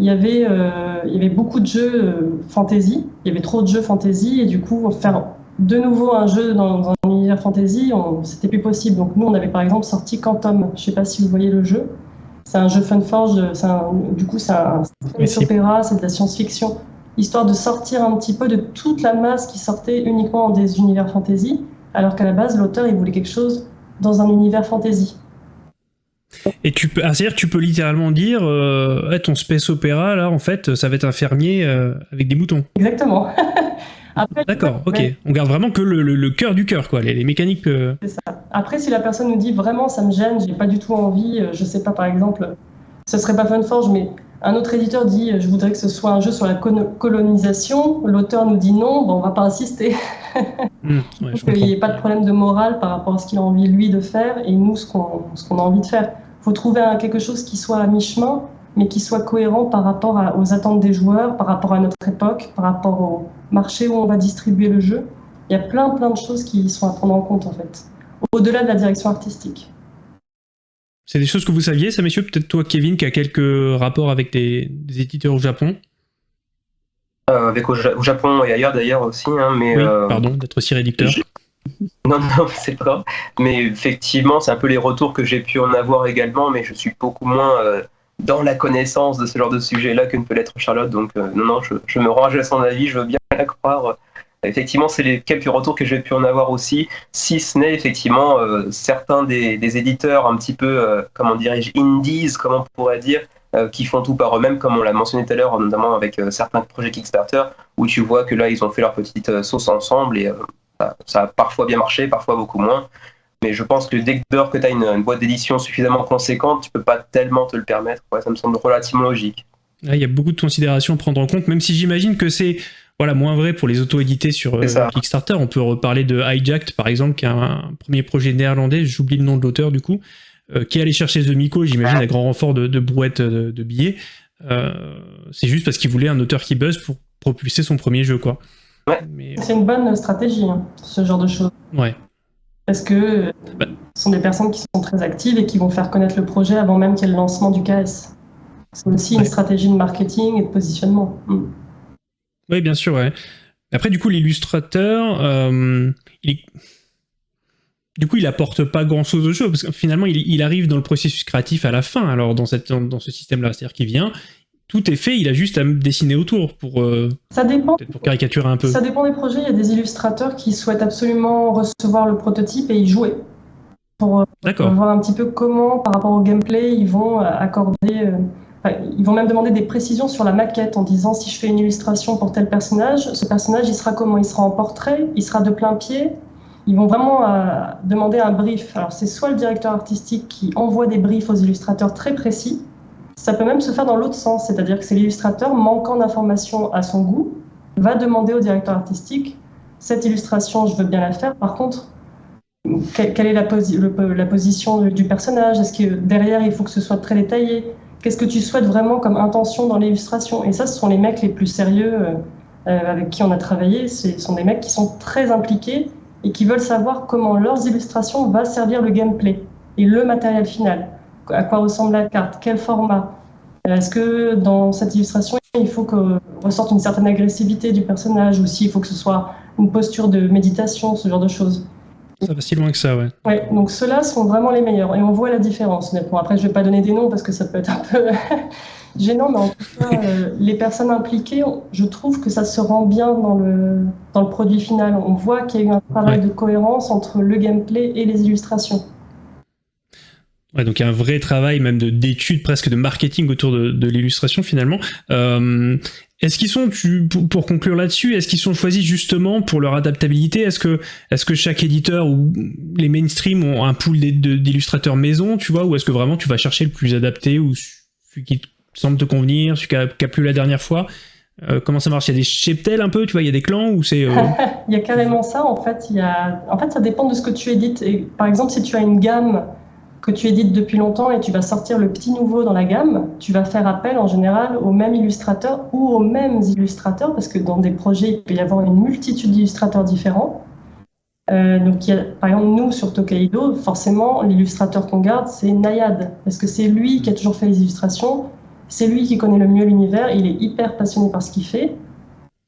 il y avait, euh, il y avait beaucoup de jeux euh, fantasy, il y avait trop de jeux fantasy, et du coup, faire de nouveau un jeu dans, un univers fantasy, c'était plus possible. Donc nous, on avait par exemple sorti Quantum. Je ne sais pas si vous voyez le jeu. C'est un jeu Funforge, du coup, c'est un opéra, c'est de la science-fiction, histoire de sortir un petit peu de toute la masse qui sortait uniquement des univers fantasy, alors qu'à la base, l'auteur, il voulait quelque chose dans un univers fantasy. Et tu peux, c'est-à-dire tu peux littéralement dire, euh, ton space opéra là, en fait, ça va être un fermier euh, avec des moutons. Exactement. D'accord, ok. On garde vraiment que le, cœur du cœur, quoi, les, mécaniques. Euh. C'est ça. Après, si la personne nous dit vraiment, ça me gêne, j'ai pas du tout envie, je sais pas, par exemple, ce serait pas Funforge, mais un autre éditeur dit je voudrais que ce soit un jeu sur la colonisation. L'auteur nous dit non, bon, on va pas insister. Mmh, qu'il n'y ait pas de problème de morale par rapport à ce qu'il a envie lui de faire et nous ce qu'on a envie de faire. Il faut trouver quelque chose qui soit à mi-chemin, mais qui soit cohérent par rapport aux attentes des joueurs, par rapport à notre époque, par rapport au marché où on va distribuer le jeu. Il y a plein plein de choses qui sont à prendre en compte en fait, au-delà de la direction artistique. C'est des choses que vous saviez, ça, messieurs? Peut-être toi, Kevin, qui a quelques rapports avec des, éditeurs au Japon? Avec au, Japon et ailleurs d'ailleurs aussi. Hein, mais, oui, euh, pardon d'être aussi rédacteur. Non, non, c'est pas. Mais effectivement, c'est un peu les retours que j'ai pu en avoir également, mais je suis beaucoup moins euh, dans la connaissance de ce genre de sujet-là que ne peut l'être Charlotte. Donc non, non, je, je, me range à son avis, je veux bien la croire. Effectivement, c'est les quelques retours que j'ai pu en avoir aussi, si ce n'est effectivement certains des, des, éditeurs un petit peu, comment dirais-je, indies, comme on pourrait dire, euh, qui font tout par eux-mêmes, comme on l'a mentionné tout à l'heure, notamment avec euh, certains projets Kickstarter, où tu vois que là, ils ont fait leur petite euh, sauce ensemble et ça, a parfois bien marché, parfois beaucoup moins. Mais je pense que dès que tu as une, boîte d'édition suffisamment conséquente, tu peux pas tellement te le permettre. ça me semble relativement logique. Il y a beaucoup de considérations à prendre en compte, même si j'imagine que c'est voilà, moins vrai pour les auto-édités sur Kickstarter. On peut reparler de Hijacked, par exemple, qui est un premier projet néerlandais, j'oublie le nom de l'auteur du coup, euh, qui allait chercher The Miko, j'imagine, à grand renfort de, de brouettes euh, de, billets. Euh, c'est juste parce qu'il voulait un auteur qui buzz pour propulser son premier jeu, quoi. C'est une bonne stratégie, hein, ce genre de choses. Ouais. Parce que bah. ce sont des personnes qui sont très actives et qui vont faire connaître le projet avant même qu'il y ait le lancement du KS. C'est aussi une stratégie de marketing et de positionnement. Mm. Oui, bien sûr. Ouais. Après, du coup, l'illustrateur, il du coup, il apporte pas grand chose au jeu, parce que finalement, il, arrive dans le processus créatif à la fin, alors dans, cette, dans, ce système-là. C'est-à-dire qu'il vient, tout est fait, il a juste à dessiner autour pour, euh, ça dépend. pour caricaturer un peu. Ça dépend des projets. Il y a des illustrateurs qui souhaitent absolument recevoir le prototype et y jouer. Pour, euh, voir un petit peu comment, par rapport au gameplay, ils vont accorder. Euh, ils vont même demander des précisions sur la maquette en disant si je fais une illustration pour tel personnage, ce personnage il sera comment? Il sera en portrait? Il sera de plein pied? Ils vont vraiment euh, demander un brief. Alors c'est soit le directeur artistique qui envoie des briefs aux illustrateurs très précis, ça peut même se faire dans l'autre sens, c'est-à-dire que c'est l'illustrateur manquant d'informations à son goût va demander au directeur artistique cette illustration, je veux bien la faire. Par contre, quelle est la, position du personnage? Est-ce que derrière il faut que ce soit très détaillé? Qu'est-ce que tu souhaites vraiment comme intention dans l'illustration? Et ça, ce sont les mecs les plus sérieux euh, avec qui on a travaillé. Ce sont des mecs qui sont très impliqués et qui veulent savoir comment leurs illustrations vont servir le gameplay et le matériel final. À quoi ressemble la carte? Quel format? Est-ce que dans cette illustration, il faut que ressorte une certaine agressivité du personnage ou s'il faut que ce soit une posture de méditation, ce genre de choses? Ça va si loin que ça, ouais. Ouais, donc ceux-là sont vraiment les meilleurs et on voit la différence. Bon, après, je vais pas donner des noms parce que ça peut être un peu gênant, mais en tout cas, euh, les personnes impliquées, je trouve que ça se rend bien dans le, dans le produit final. On voit qu'il y a eu un travail de cohérence entre le gameplay et les illustrations. Ouais, donc il y a un vrai travail même d'études presque de marketing autour de, de l'illustration finalement. Euh, est-ce qu'ils sont, tu, pour, conclure là-dessus, est-ce qu'ils sont choisis justement pour leur adaptabilité? Est-ce que, est que chaque éditeur ou les mainstream ont un pool d'illustrateurs maison, tu vois, ou est-ce que vraiment tu vas chercher le plus adapté ou celui qui semble te convenir, celui qui a, la dernière fois euh, comment ça marche? Il y a des cheptels un peu, tu vois, il y a des clans ou c'est... Euh, il y a carrément ça, en fait. Y a... En fait, ça dépend de ce que tu édites. Par exemple, si tu as une gamme que tu édites depuis longtemps et tu vas sortir le petit nouveau dans la gamme, tu vas faire appel en général au même illustrateur ou aux mêmes illustrateurs, parce que dans des projets, il peut y avoir une multitude d'illustrateurs différents. Euh, donc, par exemple, nous, sur Tokaido, forcément, l'illustrateur qu'on garde, c'est Nayad, parce que c'est lui qui a toujours fait les illustrations, c'est lui qui connaît le mieux l'univers, il est hyper passionné par ce qu'il fait.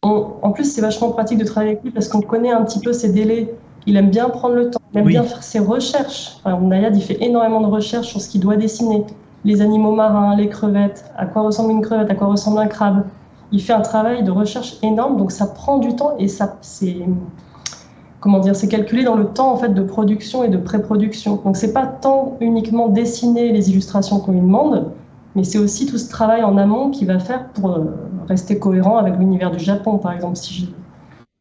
en plus, c'est vachement pratique de travailler avec lui parce qu'on connaît un petit peu ses délais. Il aime bien prendre le temps, il aime bien faire ses recherches. Nayad, il fait énormément de recherches sur ce qu'il doit dessiner. Les animaux marins, les crevettes, à quoi ressemble une crevette, à quoi ressemble un crabe. Il fait un travail de recherche énorme, donc ça prend du temps et ça, c'est comment dire, c'est calculé dans le temps en fait de production et de pré-production. Donc c'est pas tant uniquement dessiner les illustrations qu'on lui demande, mais c'est aussi tout ce travail en amont qu'il va faire pour euh, rester cohérent avec l'univers du Japon, par exemple, si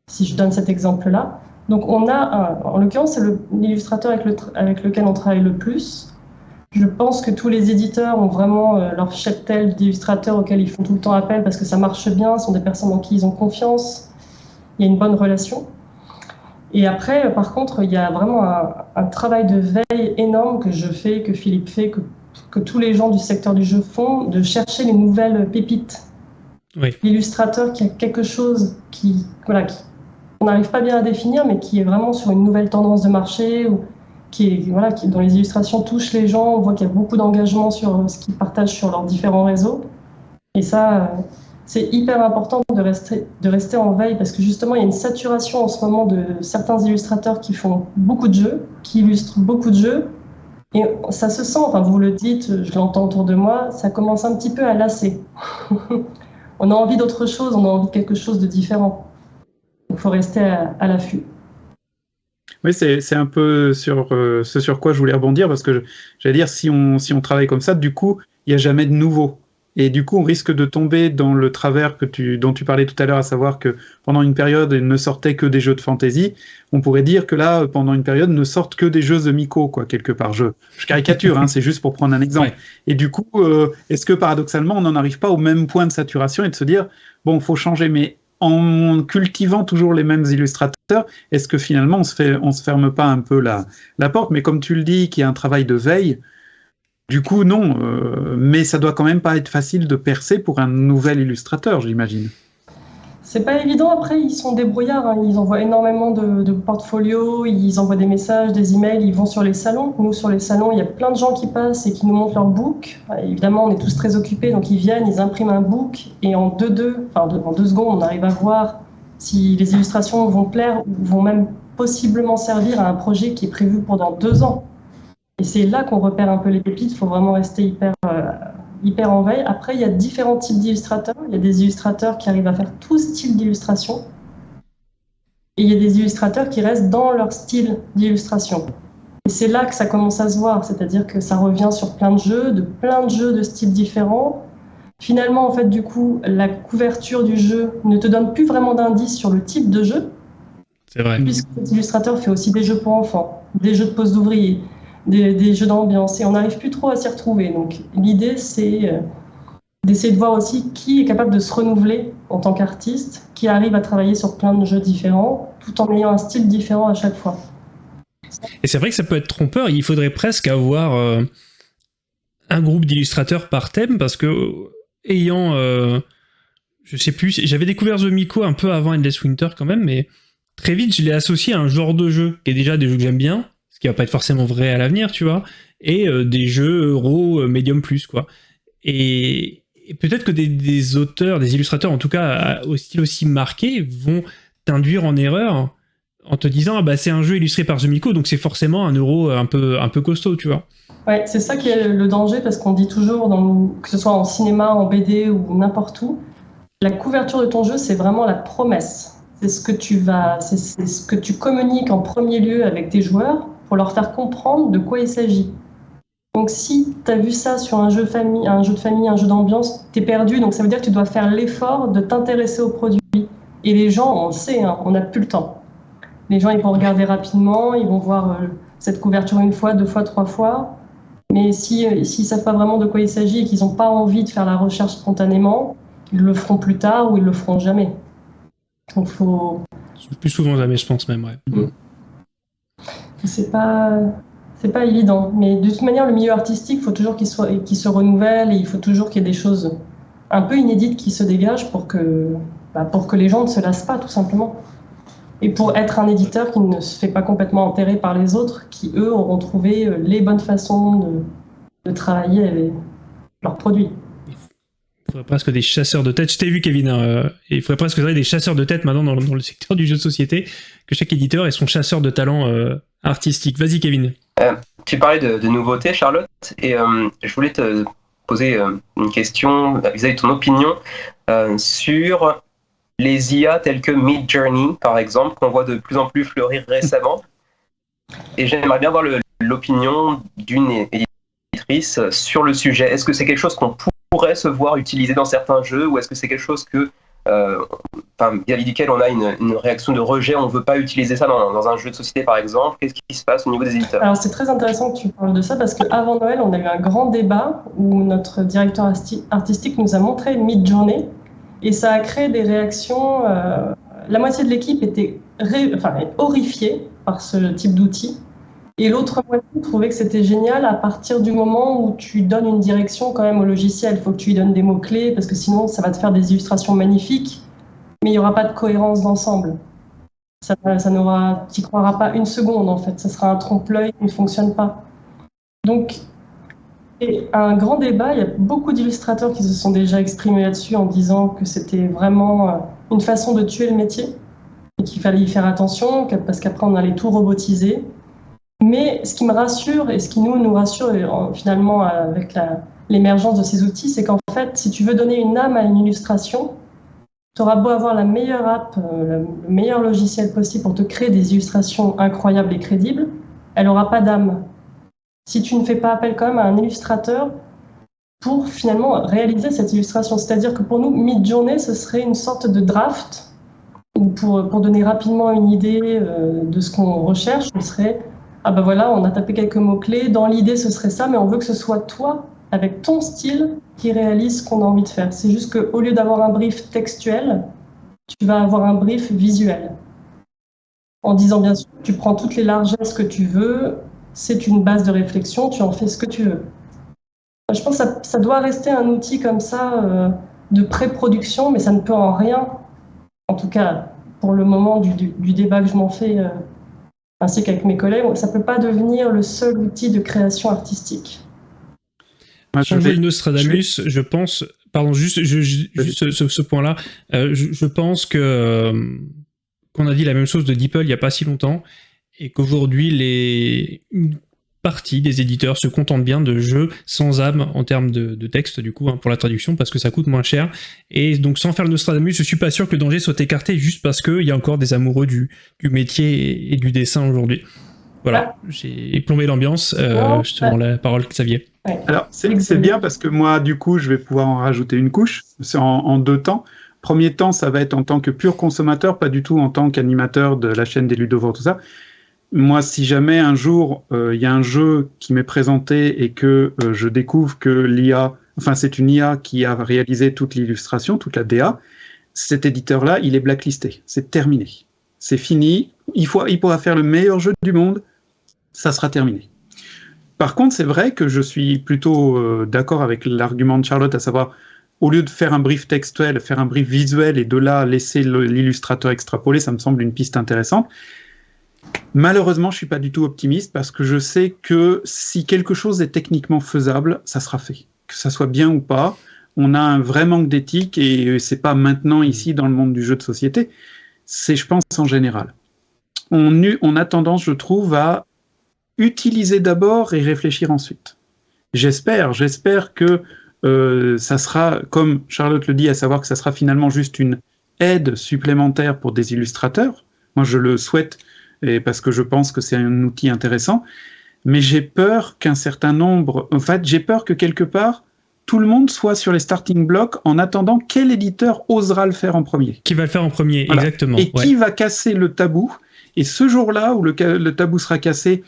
je, donne cet exemple-là. Donc on a, en l'occurrence, c'est l'illustrateur avec, le, avec, lequel on travaille le plus. Je pense que tous les éditeurs ont vraiment euh, leur cheptel d'illustrateurs auxquels ils font tout le temps appel parce que ça marche bien, ce sont des personnes en qui ils ont confiance, il y a une bonne relation. Et après, par contre, il y a vraiment un, un travail de veille énorme que je fais, que Philippe fait, que que tous les gens du secteur du jeu font, de chercher les nouvelles pépites. L'illustrateur qui a quelque chose qui, voilà, qui, on n'arrive pas bien à définir, mais qui est vraiment sur une nouvelle tendance de marché ou qui est, voilà, qui, dont les illustrations touchent les gens. On voit qu'il y a beaucoup d'engagement sur ce qu'ils partagent sur leurs différents réseaux. Et ça, c'est hyper important de rester, de rester en veille parce que justement, il y a une saturation en ce moment de certains illustrateurs qui font beaucoup de jeux, qui illustrent beaucoup de jeux Et ça se sent, vous le dites, je l'entends autour de moi, ça commence un petit peu à lasser. on a envie d'autre chose, on a envie de quelque chose de différent. Il faut rester à, l'affût. Oui, c'est un peu sur euh, ce sur quoi je voulais rebondir, parce que j'allais dire, si on, si on travaille comme ça, du coup, il n'y a jamais de nouveau. Et du coup, on risque de tomber dans le travers que tu, dont tu parlais tout à l'heure, à savoir que pendant une période, il ne sortait que des jeux de fantasy. On pourrait dire que là, pendant une période, ne sortent que des jeux de Miko, quoi, quelque part. Je, je caricature, hein, c'est juste pour prendre un exemple. Et du coup, euh, est-ce que paradoxalement, on n'en arrive pas au même point de saturation et de se dire, bon, faut changer, mais en cultivant toujours les mêmes illustrateurs, est-ce que finalement, on se, fait, on se ferme pas un peu la, la porte? Mais comme tu le dis, qu'il y a un travail de veille, du coup, non, euh, mais ça doit quand même pas être facile de percer pour un nouvel illustrateur, j'imagine. C'est pas évident. Après, ils sont débrouillards. Hein. Ils envoient énormément de, portfolios, ils envoient des messages, des emails, ils vont sur les salons. Nous, sur les salons, il y a plein de gens qui passent et qui nous montrent leur book. Évidemment, on est tous très occupés, donc ils viennent, ils impriment un book et en deux, deux, enfin, en deux secondes, on arrive à voir si les illustrations vont plaire ou vont même possiblement servir à un projet qui est prévu pendant deux ans. Et c'est là qu'on repère un peu les pépites. Il faut vraiment rester hyper, euh, hyper en veille. Après, il y a différents types d'illustrateurs. Il y a des illustrateurs qui arrivent à faire tout style d'illustration. Et il y a des illustrateurs qui restent dans leur style d'illustration. Et c'est là que ça commence à se voir, c'est-à-dire que ça revient sur plein de jeux, de plein de jeux de styles différents. Finalement, en fait, du coup, la couverture du jeu ne te donne plus vraiment d'indices sur le type de jeu. C'est vrai. Puisque cet illustrateur fait aussi des jeux pour enfants, des jeux de poste d'ouvriers, des, jeux d'ambiance et on n'arrive plus trop à s'y retrouver. Donc l'idée, c'est euh, d'essayer de voir aussi qui est capable de se renouveler en tant qu'artiste, qui arrive à travailler sur plein de jeux différents, tout en ayant un style différent à chaque fois. Et c'est vrai que ça peut être trompeur, il faudrait presque avoir euh, un groupe d'illustrateurs par thème, parce que ayant, euh, je sais plus, j'avais découvert The Miko un peu avant Endless Winter quand même, mais très vite je l'ai associé à un genre de jeu, qui est déjà des jeux que j'aime bien, qui va pas être forcément vrai à l'avenir, tu vois, et euh, des jeux euro euh, medium plus, quoi. Et, peut-être que des, auteurs, des illustrateurs, en tout cas au style aussi marqué, vont t'induire en erreur en te disant ah bah c'est un jeu illustré par Zumiko, donc c'est forcément un euro un peu un peu costaud, tu vois. Ouais, c'est ça qui est le danger parce qu'on dit toujours, que ce soit en cinéma, en BD ou n'importe où, la couverture de ton jeu c'est vraiment la promesse. C'est ce que tu vas, c'est ce que tu communiques en premier lieu avec tes joueurs pour leur faire comprendre de quoi il s'agit. Donc si tu as vu ça sur un jeu, famille, un jeu de famille, un jeu d'ambiance, tu es perdu, donc ça veut dire que tu dois faire l'effort de t'intéresser au produit. Et les gens, on le sait, hein, on n'a plus le temps. Les gens, ils vont regarder rapidement, ils vont voir euh, cette couverture une fois, deux fois, trois fois. Mais si, euh, s'ils ne savent pas vraiment de quoi il s'agit et qu'ils n'ont pas envie de faire la recherche spontanément, ils le feront plus tard ou ils le feront jamais. Donc faut... Plus souvent jamais, je pense même, ouais. Mm c'est pas c'est pas évident. Mais de toute manière, le milieu artistique, il faut toujours qu'il soit qu'il se renouvelle et il faut toujours qu'il y ait des choses un peu inédites qui se dégagent pour que bah, pour que les gens ne se lassent pas, tout simplement. Et pour être un éditeur qui ne se fait pas complètement enterrer par les autres, qui eux auront trouvé euh, les bonnes façons de, travailler avec leurs produits. Il faudrait presque des chasseurs de tête. Je t'ai vu, Kevin. Hein, euh, il faudrait presque des chasseurs de tête maintenant dans, le secteur du jeu de société, que chaque éditeur ait son chasseur de talent euh, artistique. Vas-y, Kevin. Euh, tu parlais de, nouveautés, Charlotte, et je voulais te poser une question vis-à-vis de ton opinion sur les IA telles que Mid Journey, par exemple, qu'on voit de plus en plus fleurir récemment. Et j'aimerais bien voir l'opinion d'une éditrice sur le sujet. Est-ce que c'est quelque chose qu'on pourrait se voir utilisé dans certains jeux ou est-ce que c'est quelque chose que euh, vis-à-vis on a une, réaction de rejet, on ne veut pas utiliser ça dans, un jeu de société par exemple. Qu'est-ce qui se passe au niveau des éditeurs? Alors c'est très intéressant que tu parles de ça parce qu'avant Noël, on a eu un grand débat où notre directeur artistique nous a montré Mid Journée et ça a créé des réactions. Euh, la moitié de l'équipe était enfin, horrifiée par ce type d'outil et l'autre moitié trouvait que c'était génial à partir du moment où tu donnes une direction quand même au logiciel. Il faut que tu lui donnes des mots-clés parce que sinon ça va te faire des illustrations magnifiques, mais il n'y aura pas de cohérence d'ensemble. Ça, tu croiras pas une seconde en fait. Ça sera un trompe-l'œil qui ne fonctionne pas. Donc, et un grand débat. Il y a beaucoup d'illustrateurs qui se sont déjà exprimés là-dessus en disant que c'était vraiment euh, une façon de tuer le métier et qu'il fallait y faire attention parce qu'après on allait tout robotiser. Mais ce qui me rassure et ce qui nous, nous rassure finalement avec l'émergence de ces outils, c'est qu'en fait, si tu veux donner une âme à une illustration, tu auras beau avoir la meilleure app, euh, le meilleur logiciel possible pour te créer des illustrations incroyables et crédibles, elle n'aura pas d'âme. Si tu ne fais pas appel quand même à un illustrateur pour finalement réaliser cette illustration. C'est-à-dire que pour nous, mid-journée, ce serait une sorte de draft, ou pour, pour donner rapidement une idée euh, de ce qu'on recherche, ce serait, ah ben voilà, on a tapé quelques mots-clés, dans l'idée ce serait ça, mais on veut que ce soit toi avec ton style qui réalise ce qu'on a envie de faire. C'est juste qu'au lieu d'avoir un brief textuel, tu vas avoir un brief visuel. En disant bien sûr, tu prends toutes les largesses que tu veux, c'est une base de réflexion, tu en fais ce que tu veux. Je pense que ça, doit rester un outil comme ça euh, de pré-production, mais ça ne peut en rien, en tout cas pour le moment du, débat que je m'en fais, euh, ainsi qu'avec mes collègues, ça ne peut pas devenir le seul outil de création artistique. Changer le Nostradamus, je, pense, pardon, juste, juste ce, point-là, euh, je, pense que euh, qu'on a dit la même chose de DeepL il n'y a pas si longtemps, et qu'aujourd'hui, les une partie des éditeurs se contentent bien de jeux sans âme en termes de, texte, du coup, hein, pour la traduction, parce que ça coûte moins cher. Et donc, sans faire le Nostradamus, je suis pas sûr que le danger soit écarté juste parce qu'il y a encore des amoureux du, du métier et du dessin aujourd'hui. Voilà, j'ai plombé l'ambiance. Euh, je te rends la parole, Xavier. Alors, c'est bien parce que moi, du coup, je vais pouvoir en rajouter une couche en, en deux temps. Premier temps, ça va être en tant que pur consommateur, pas du tout en tant qu'animateur de la chaîne des ludovores, tout ça. Moi, si jamais un jour euh, il y a un jeu qui m'est présenté et que euh, je découvre que l'IA, enfin c'est une IA qui a réalisé toute l'illustration, toute la DA, cet éditeur-là, il est blacklisté. C'est terminé. C'est fini. Il, pourra faire le meilleur jeu du monde ça sera terminé. Par contre, c'est vrai que je suis plutôt euh, d'accord avec l'argument de Charlotte, à savoir, au lieu de faire un brief textuel, faire un brief visuel et de là laisser l'illustrateur extrapoler, ça me semble une piste intéressante. Malheureusement, je suis pas du tout optimiste parce que je sais que si quelque chose est techniquement faisable, ça sera fait. Que ça soit bien ou pas, on a un vrai manque d'éthique et c'est pas maintenant ici dans le monde du jeu de société, c'est je pense en général. On, on a tendance, je trouve, à utiliser d'abord et réfléchir ensuite. J'espère, j'espère que euh, ça sera, comme Charlotte le dit, à savoir que ça sera finalement juste une aide supplémentaire pour des illustrateurs. Moi, je le souhaite et parce que je pense que c'est un outil intéressant. Mais j'ai peur qu'un certain nombre, en fait, j'ai peur que quelque part, tout le monde soit sur les starting blocks en attendant quel éditeur osera le faire en premier. Qui va le faire en premier, exactement. Et qui va casser le tabou. Et ce jour-là où le, le tabou sera cassé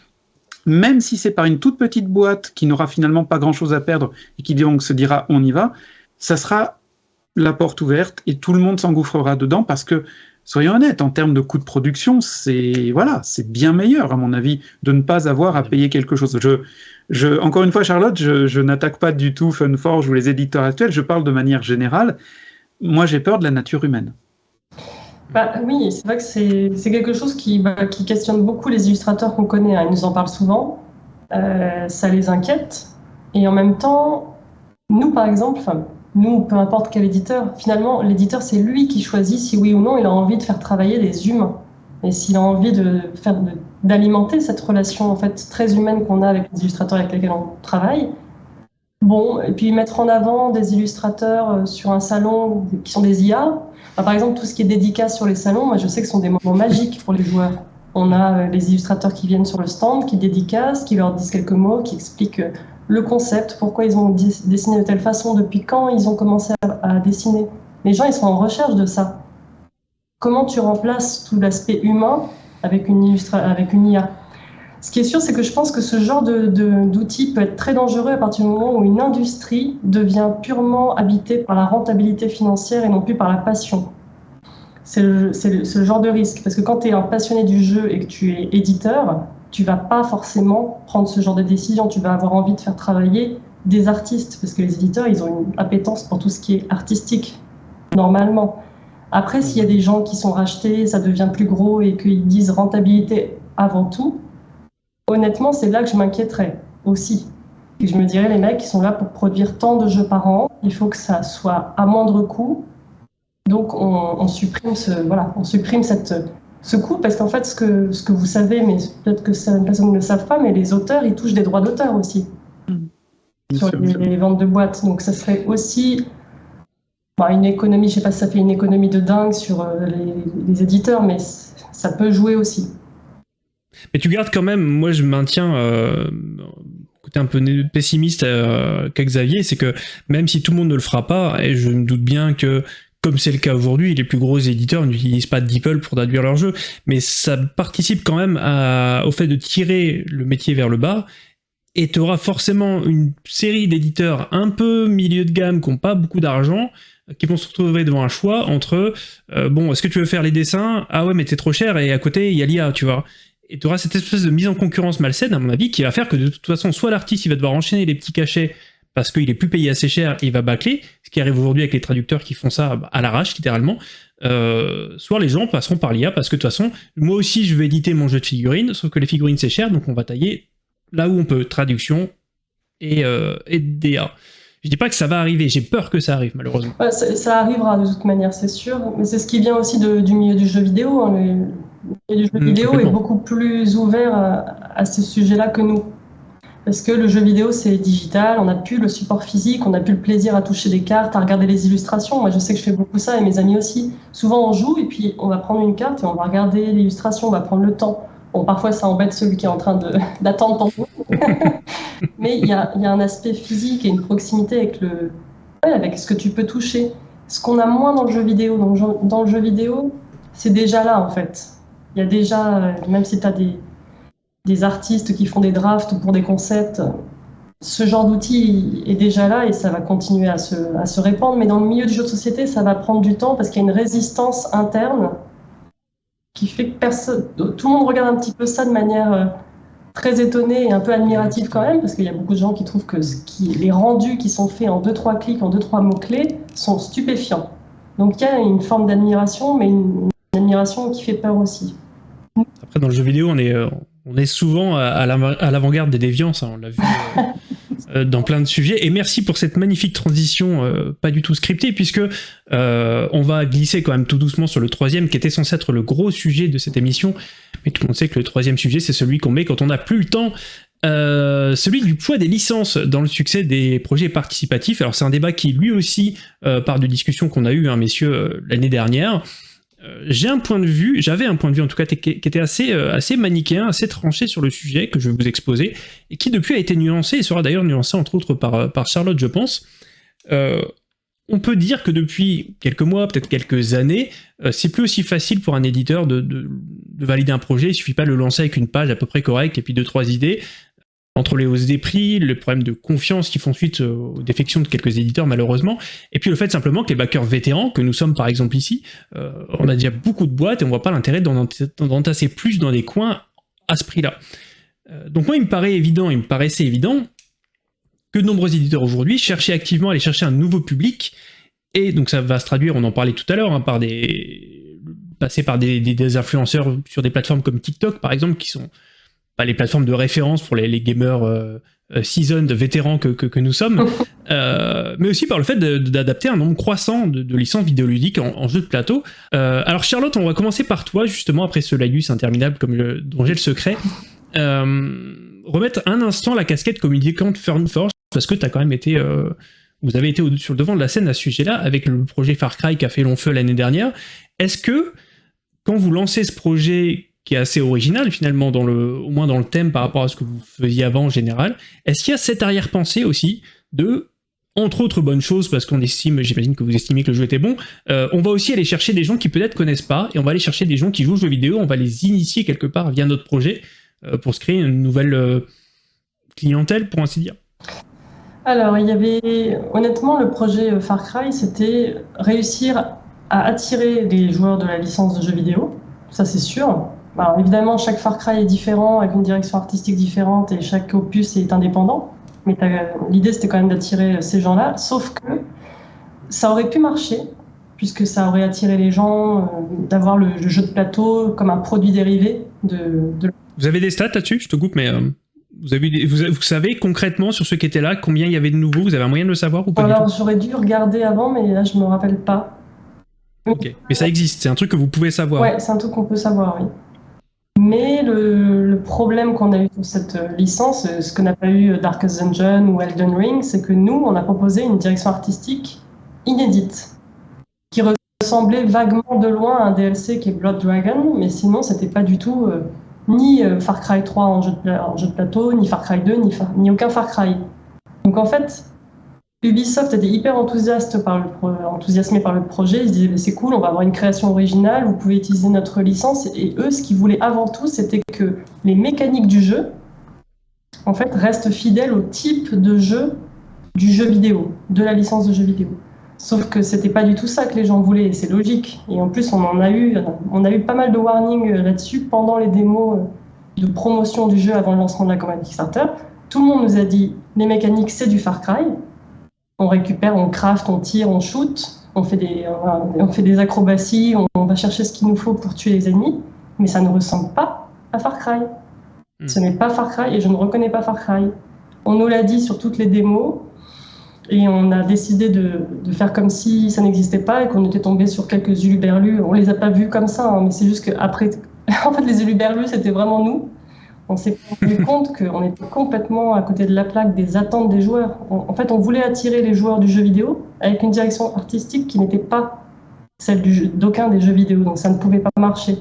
même si c'est par une toute petite boîte qui n'aura finalement pas grand-chose à perdre et qui donc se dira on y va, ça sera la porte ouverte et tout le monde s'engouffrera dedans parce que, soyons honnêtes, en termes de coût de production, c'est voilà, c'est bien meilleur à mon avis de ne pas avoir à payer quelque chose. Je, je, encore une fois, Charlotte, je, je n'attaque pas du tout Funforge ou les éditeurs actuels, je parle de manière générale. Moi, j'ai peur de la nature humaine. Bah, oui, c'est vrai que c'est quelque chose qui, bah, qui, questionne beaucoup les illustrateurs qu'on connaît. Hein. Ils nous en parlent souvent. Euh, ça les inquiète. Et en même temps, nous, par exemple, nous, peu importe quel éditeur, finalement, l'éditeur, c'est lui qui choisit si oui ou non il a envie de faire travailler des humains. Et s'il a envie de faire d'alimenter cette relation en fait très humaine qu'on a avec les illustrateurs avec lesquels on travaille. Bon, et puis mettre en avant des illustrateurs euh, sur un salon qui sont des IA, par exemple, tout ce qui est dédicace sur les salons, moi je sais que ce sont des moments magiques pour les joueurs. On a euh, les illustrateurs qui viennent sur le stand, qui dédicacent, qui leur disent quelques mots, qui expliquent euh, le concept, pourquoi ils ont dessiné de telle façon, depuis quand ils ont commencé à, dessiner. Les gens, ils sont en recherche de ça. Comment tu remplaces tout l'aspect humain avec une, avec une IA ce qui est sûr, c'est que je pense que ce genre d'outil peut être très dangereux à partir du moment où une industrie devient purement habitée par la rentabilité financière et non plus par la passion. C'est ce genre de risque. Parce que quand tu es un passionné du jeu et que tu es éditeur, tu vas pas forcément prendre ce genre de décision. Tu vas avoir envie de faire travailler des artistes. Parce que les éditeurs, ils ont une appétence pour tout ce qui est artistique, normalement. Après, s'il y a des gens qui sont rachetés, ça devient plus gros et qu'ils disent rentabilité avant tout, honnêtement, c'est là que je m'inquiéterais aussi. Et je me dirais, les mecs, ils sont là pour produire tant de jeux par an, il faut que ça soit à moindre coût. Donc, on, supprime, ce, voilà, on supprime cette, ce coût parce qu'en fait, ce que, ce que vous savez, mais peut-être que certaines personnes ne le savent pas, mais les auteurs, ils touchent des droits d'auteur aussi sur sûr, les, ventes de boîtes. Donc, ça serait aussi bah, une économie, je sais pas si ça fait une économie de dingue sur euh, les, les éditeurs, mais ça peut jouer aussi. Mais tu gardes quand même, moi je maintiens euh, côté un peu pessimiste euh, qu'à Xavier, c'est que même si tout le monde ne le fera pas, et je me doute bien que comme c'est le cas aujourd'hui, les plus gros éditeurs n'utilisent pas DeepL pour traduire leur jeu, mais ça participe quand même au fait de tirer le métier vers le bas, et tu auras forcément une série d'éditeurs un peu milieu de gamme qui n'ont pas beaucoup d'argent, qui vont se retrouver devant un choix entre euh, bon, est-ce que tu veux faire les dessins? Ah ouais, mais t'es trop cher, et à côté, il y a l'IA, tu vois. Et tu auras cette espèce de mise en concurrence malsaine, à mon avis, qui va faire que de toute façon, soit l'artiste il va devoir enchaîner les petits cachets parce qu'il est plus payé assez cher et il va bâcler, ce qui arrive aujourd'hui avec les traducteurs qui font ça à l'arrache littéralement, euh, soit les gens passeront par l'IA parce que de toute façon, moi aussi je vais éditer mon jeu de figurines, sauf que les figurines c'est cher, donc on va tailler là où on peut, traduction et, euh, et DA. Je dis pas que ça va arriver, j'ai peur que ça arrive malheureusement. Ouais, ça, ça arrivera de toute manière, c'est sûr, mais c'est ce qui vient aussi de- du milieu du jeu vidéo. hein. Le, milieu du jeu Mm, vidéo est beaucoup plus ouvert à, à ce sujet-là que nous. Parce que le jeu vidéo, c'est digital, on n'a plus le support physique, on n'a plus le plaisir à toucher des cartes, à regarder les illustrations. Moi, je sais que je fais beaucoup ça et mes amis aussi. Souvent, on joue et puis on va prendre une carte et on va regarder l'illustration, on va prendre le temps. Bon, parfois, ça embête celui qui est en train d'attendre ton tour. Mais il y a, un aspect physique et une proximité avec, le, avec ce que tu peux toucher. Ce qu'on a moins dans le jeu vidéo. Jeu, dans le jeu vidéo, c'est déjà là, en fait. Il y a déjà, euh, même si tu as des, des artistes qui font des drafts pour des concepts, ce genre d'outil est déjà là et ça va continuer à se, répandre. Mais dans le milieu du jeu de société, ça va prendre du temps parce qu'il y a une résistance interne qui fait que personne, tout le monde regarde un petit peu ça de manière euh, très étonnée et un peu admirative quand même, parce qu'il y a beaucoup de gens qui trouvent que les rendus qui sont faits en deux trois clics, en deux trois mots clés, sont stupéfiants. Donc il y a une forme d'admiration, mais une, une admiration qui fait peur aussi. Après, dans le jeu vidéo, on est, euh, on est souvent à, à l'avant- à l'avant-garde des déviances, hein, on l'a vu euh, euh, dans plein de sujets. Et merci pour cette magnifique transition, euh, pas du tout scriptée, puisque euh, on va glisser quand même tout doucement sur le troisième, qui était censé être le gros sujet de cette émission. Mais tout le monde sait que le troisième sujet, c'est celui qu'on met quand on n'a plus le temps. Celui du poids des licences dans le succès des projets participatifs. Alors c'est un débat qui lui aussi part de discussions qu'on a eues, hein, messieurs, l'année dernière. Euh, j'ai un point de vue, j'avais un point de vue en tout cas qui était assez, euh, assez manichéen, assez tranché sur le sujet que je vais vous exposer, et qui depuis a été nuancé, et sera d'ailleurs nuancé entre autres par, euh, Charlotte, je pense. On peut dire que depuis quelques mois, peut-être quelques années, c'est plus aussi facile pour un éditeur de, de- de valider un projet, il suffit pas de le lancer avec une page à peu près correcte et puis deux, trois idées. Entre les hausses des prix, les problèmes de confiance qui font suite euh, aux défections de quelques éditeurs malheureusement, et puis le fait simplement que les backers vétérans, que nous sommes par exemple ici, euh, on a déjà beaucoup de boîtes et on voit pas l'intérêt d'en d'en- d'en tasser plus dans des coins à ce prix-là. Euh, donc moi, il me paraît évident, il me paraissait évident que de nombreux éditeurs aujourd'hui cherchaient activement à aller chercher un nouveau public, et donc ça va se traduire, on en parlait tout à l'heure, hein, par des passer par des influenceurs sur des plateformes comme TikTok par exemple, qui sont pas les plateformes de référence pour les, les gamers euh, euh, seasoned, vétérans que, que, que nous sommes, euh, mais aussi par le fait d'adapter un nombre croissant de, de licences vidéoludiques en, en jeu de plateau. Euh, alors Charlotte, on va commencer par toi justement après ce laïus interminable comme le, dont j'ai le secret. Remettre un instant la casquette communicante Fern Force parce que tu as quand même été vous avez été au- sur le devant de la scène à ce sujet-là avec le projet Far Cry qui a fait long feu l'année dernière. Est-ce que quand vous lancez ce projet qui est assez original finalement au moins dans le thème par rapport à ce que vous faisiez avant en général, est-ce qu'il y a cette arrière-pensée aussi de entre autres bonnes choses, parce qu'on estime, j'imagine que vous estimez que le jeu était bon, euh, on va aussi aller chercher des gens qui peut-être connaissent pas, et on va aller chercher des gens qui jouent aux jeux vidéo, on va les initier quelque part via notre projet, euh, pour se créer une nouvelle euh, clientèle, pour ainsi dire. Alors, il y avait honnêtement le projet Far Cry, c'était réussir à attirer des joueurs de la licence de jeux vidéo, ça c'est sûr. Alors évidemment, chaque Far Cry est différent, avec une direction artistique différente, et chaque opus est indépendant. Mais l'idée c'était quand même d'attirer ces gens-là, sauf que ça aurait pu marcher, puisque ça aurait attiré les gens, euh, d'avoir le, le jeu de plateau comme un produit dérivé de, de Vous avez des stats là-dessus? Je te coupe, mais euh, vous, avez vous, avez- vous savez concrètement sur ceux qui étaient là, combien il y avait de nouveaux? Vous avez un moyen de le savoir ou pas Alors j'aurais dû regarder avant, mais là je me rappelle pas. Ok, mais ça existe, c'est un truc que vous pouvez savoir. Ouais, c'est un truc qu'on peut savoir, oui. Mais le, problème qu'on a eu pour cette euh, licence, euh, ce que n'a pas eu Darkest Dungeon ou Elden Ring, c'est que nous, on a proposé une direction artistique inédite, qui ressemblait vaguement de loin à un DLC qui est Blood Dragon, mais sinon, c'était pas du tout euh, ni euh, Far Cry 3 en jeu, de, plateau, ni Far Cry 2, ni, ni aucun Far Cry. Donc en fait, Ubisoft était hyper enthousiaste enthousiasmé par le projet. Ils se disaient, c'est cool, on va avoir une création originale, vous pouvez utiliser notre licence. Et eux, ce qu'ils voulaient avant tout, c'était que les mécaniques du jeu, en fait, restent fidèles au type de jeu du jeu vidéo, de la licence de jeu vidéo. Sauf que c'était pas du tout ça que les gens voulaient, et c'est logique. Et en plus, on en a eu, on a eu pas mal de warnings euh, là-dessus pendant les démos euh, de promotion du jeu avant le lancement de la campagne Kickstarter. Tout le monde nous a dit les mécaniques, c'est du Far Cry. On récupère, on craft, on tire, on shoot, on fait des, on fait des acrobaties, on, on va chercher ce qu'il nous faut pour tuer les ennemis, mais ça ne ressemble pas à Far Cry. Hmm. Ce n'est pas Far Cry et je ne reconnais pas Far Cry. On nous l'a dit sur toutes les démos et on a décidé de, de faire comme si ça n'existait pas et qu'on était tombé sur quelques uluberlus. On les a pas vus comme ça, hein, mais c'est juste qu'après, en fait, les uluberlus, c'était vraiment nous. On s'est rendu compte qu'on était complètement à côté de la plaque des attentes des joueurs. En fait, on voulait attirer les joueurs du jeu vidéo avec une direction artistique qui n'était pas celle d'aucun des jeux vidéo, donc ça ne pouvait pas marcher.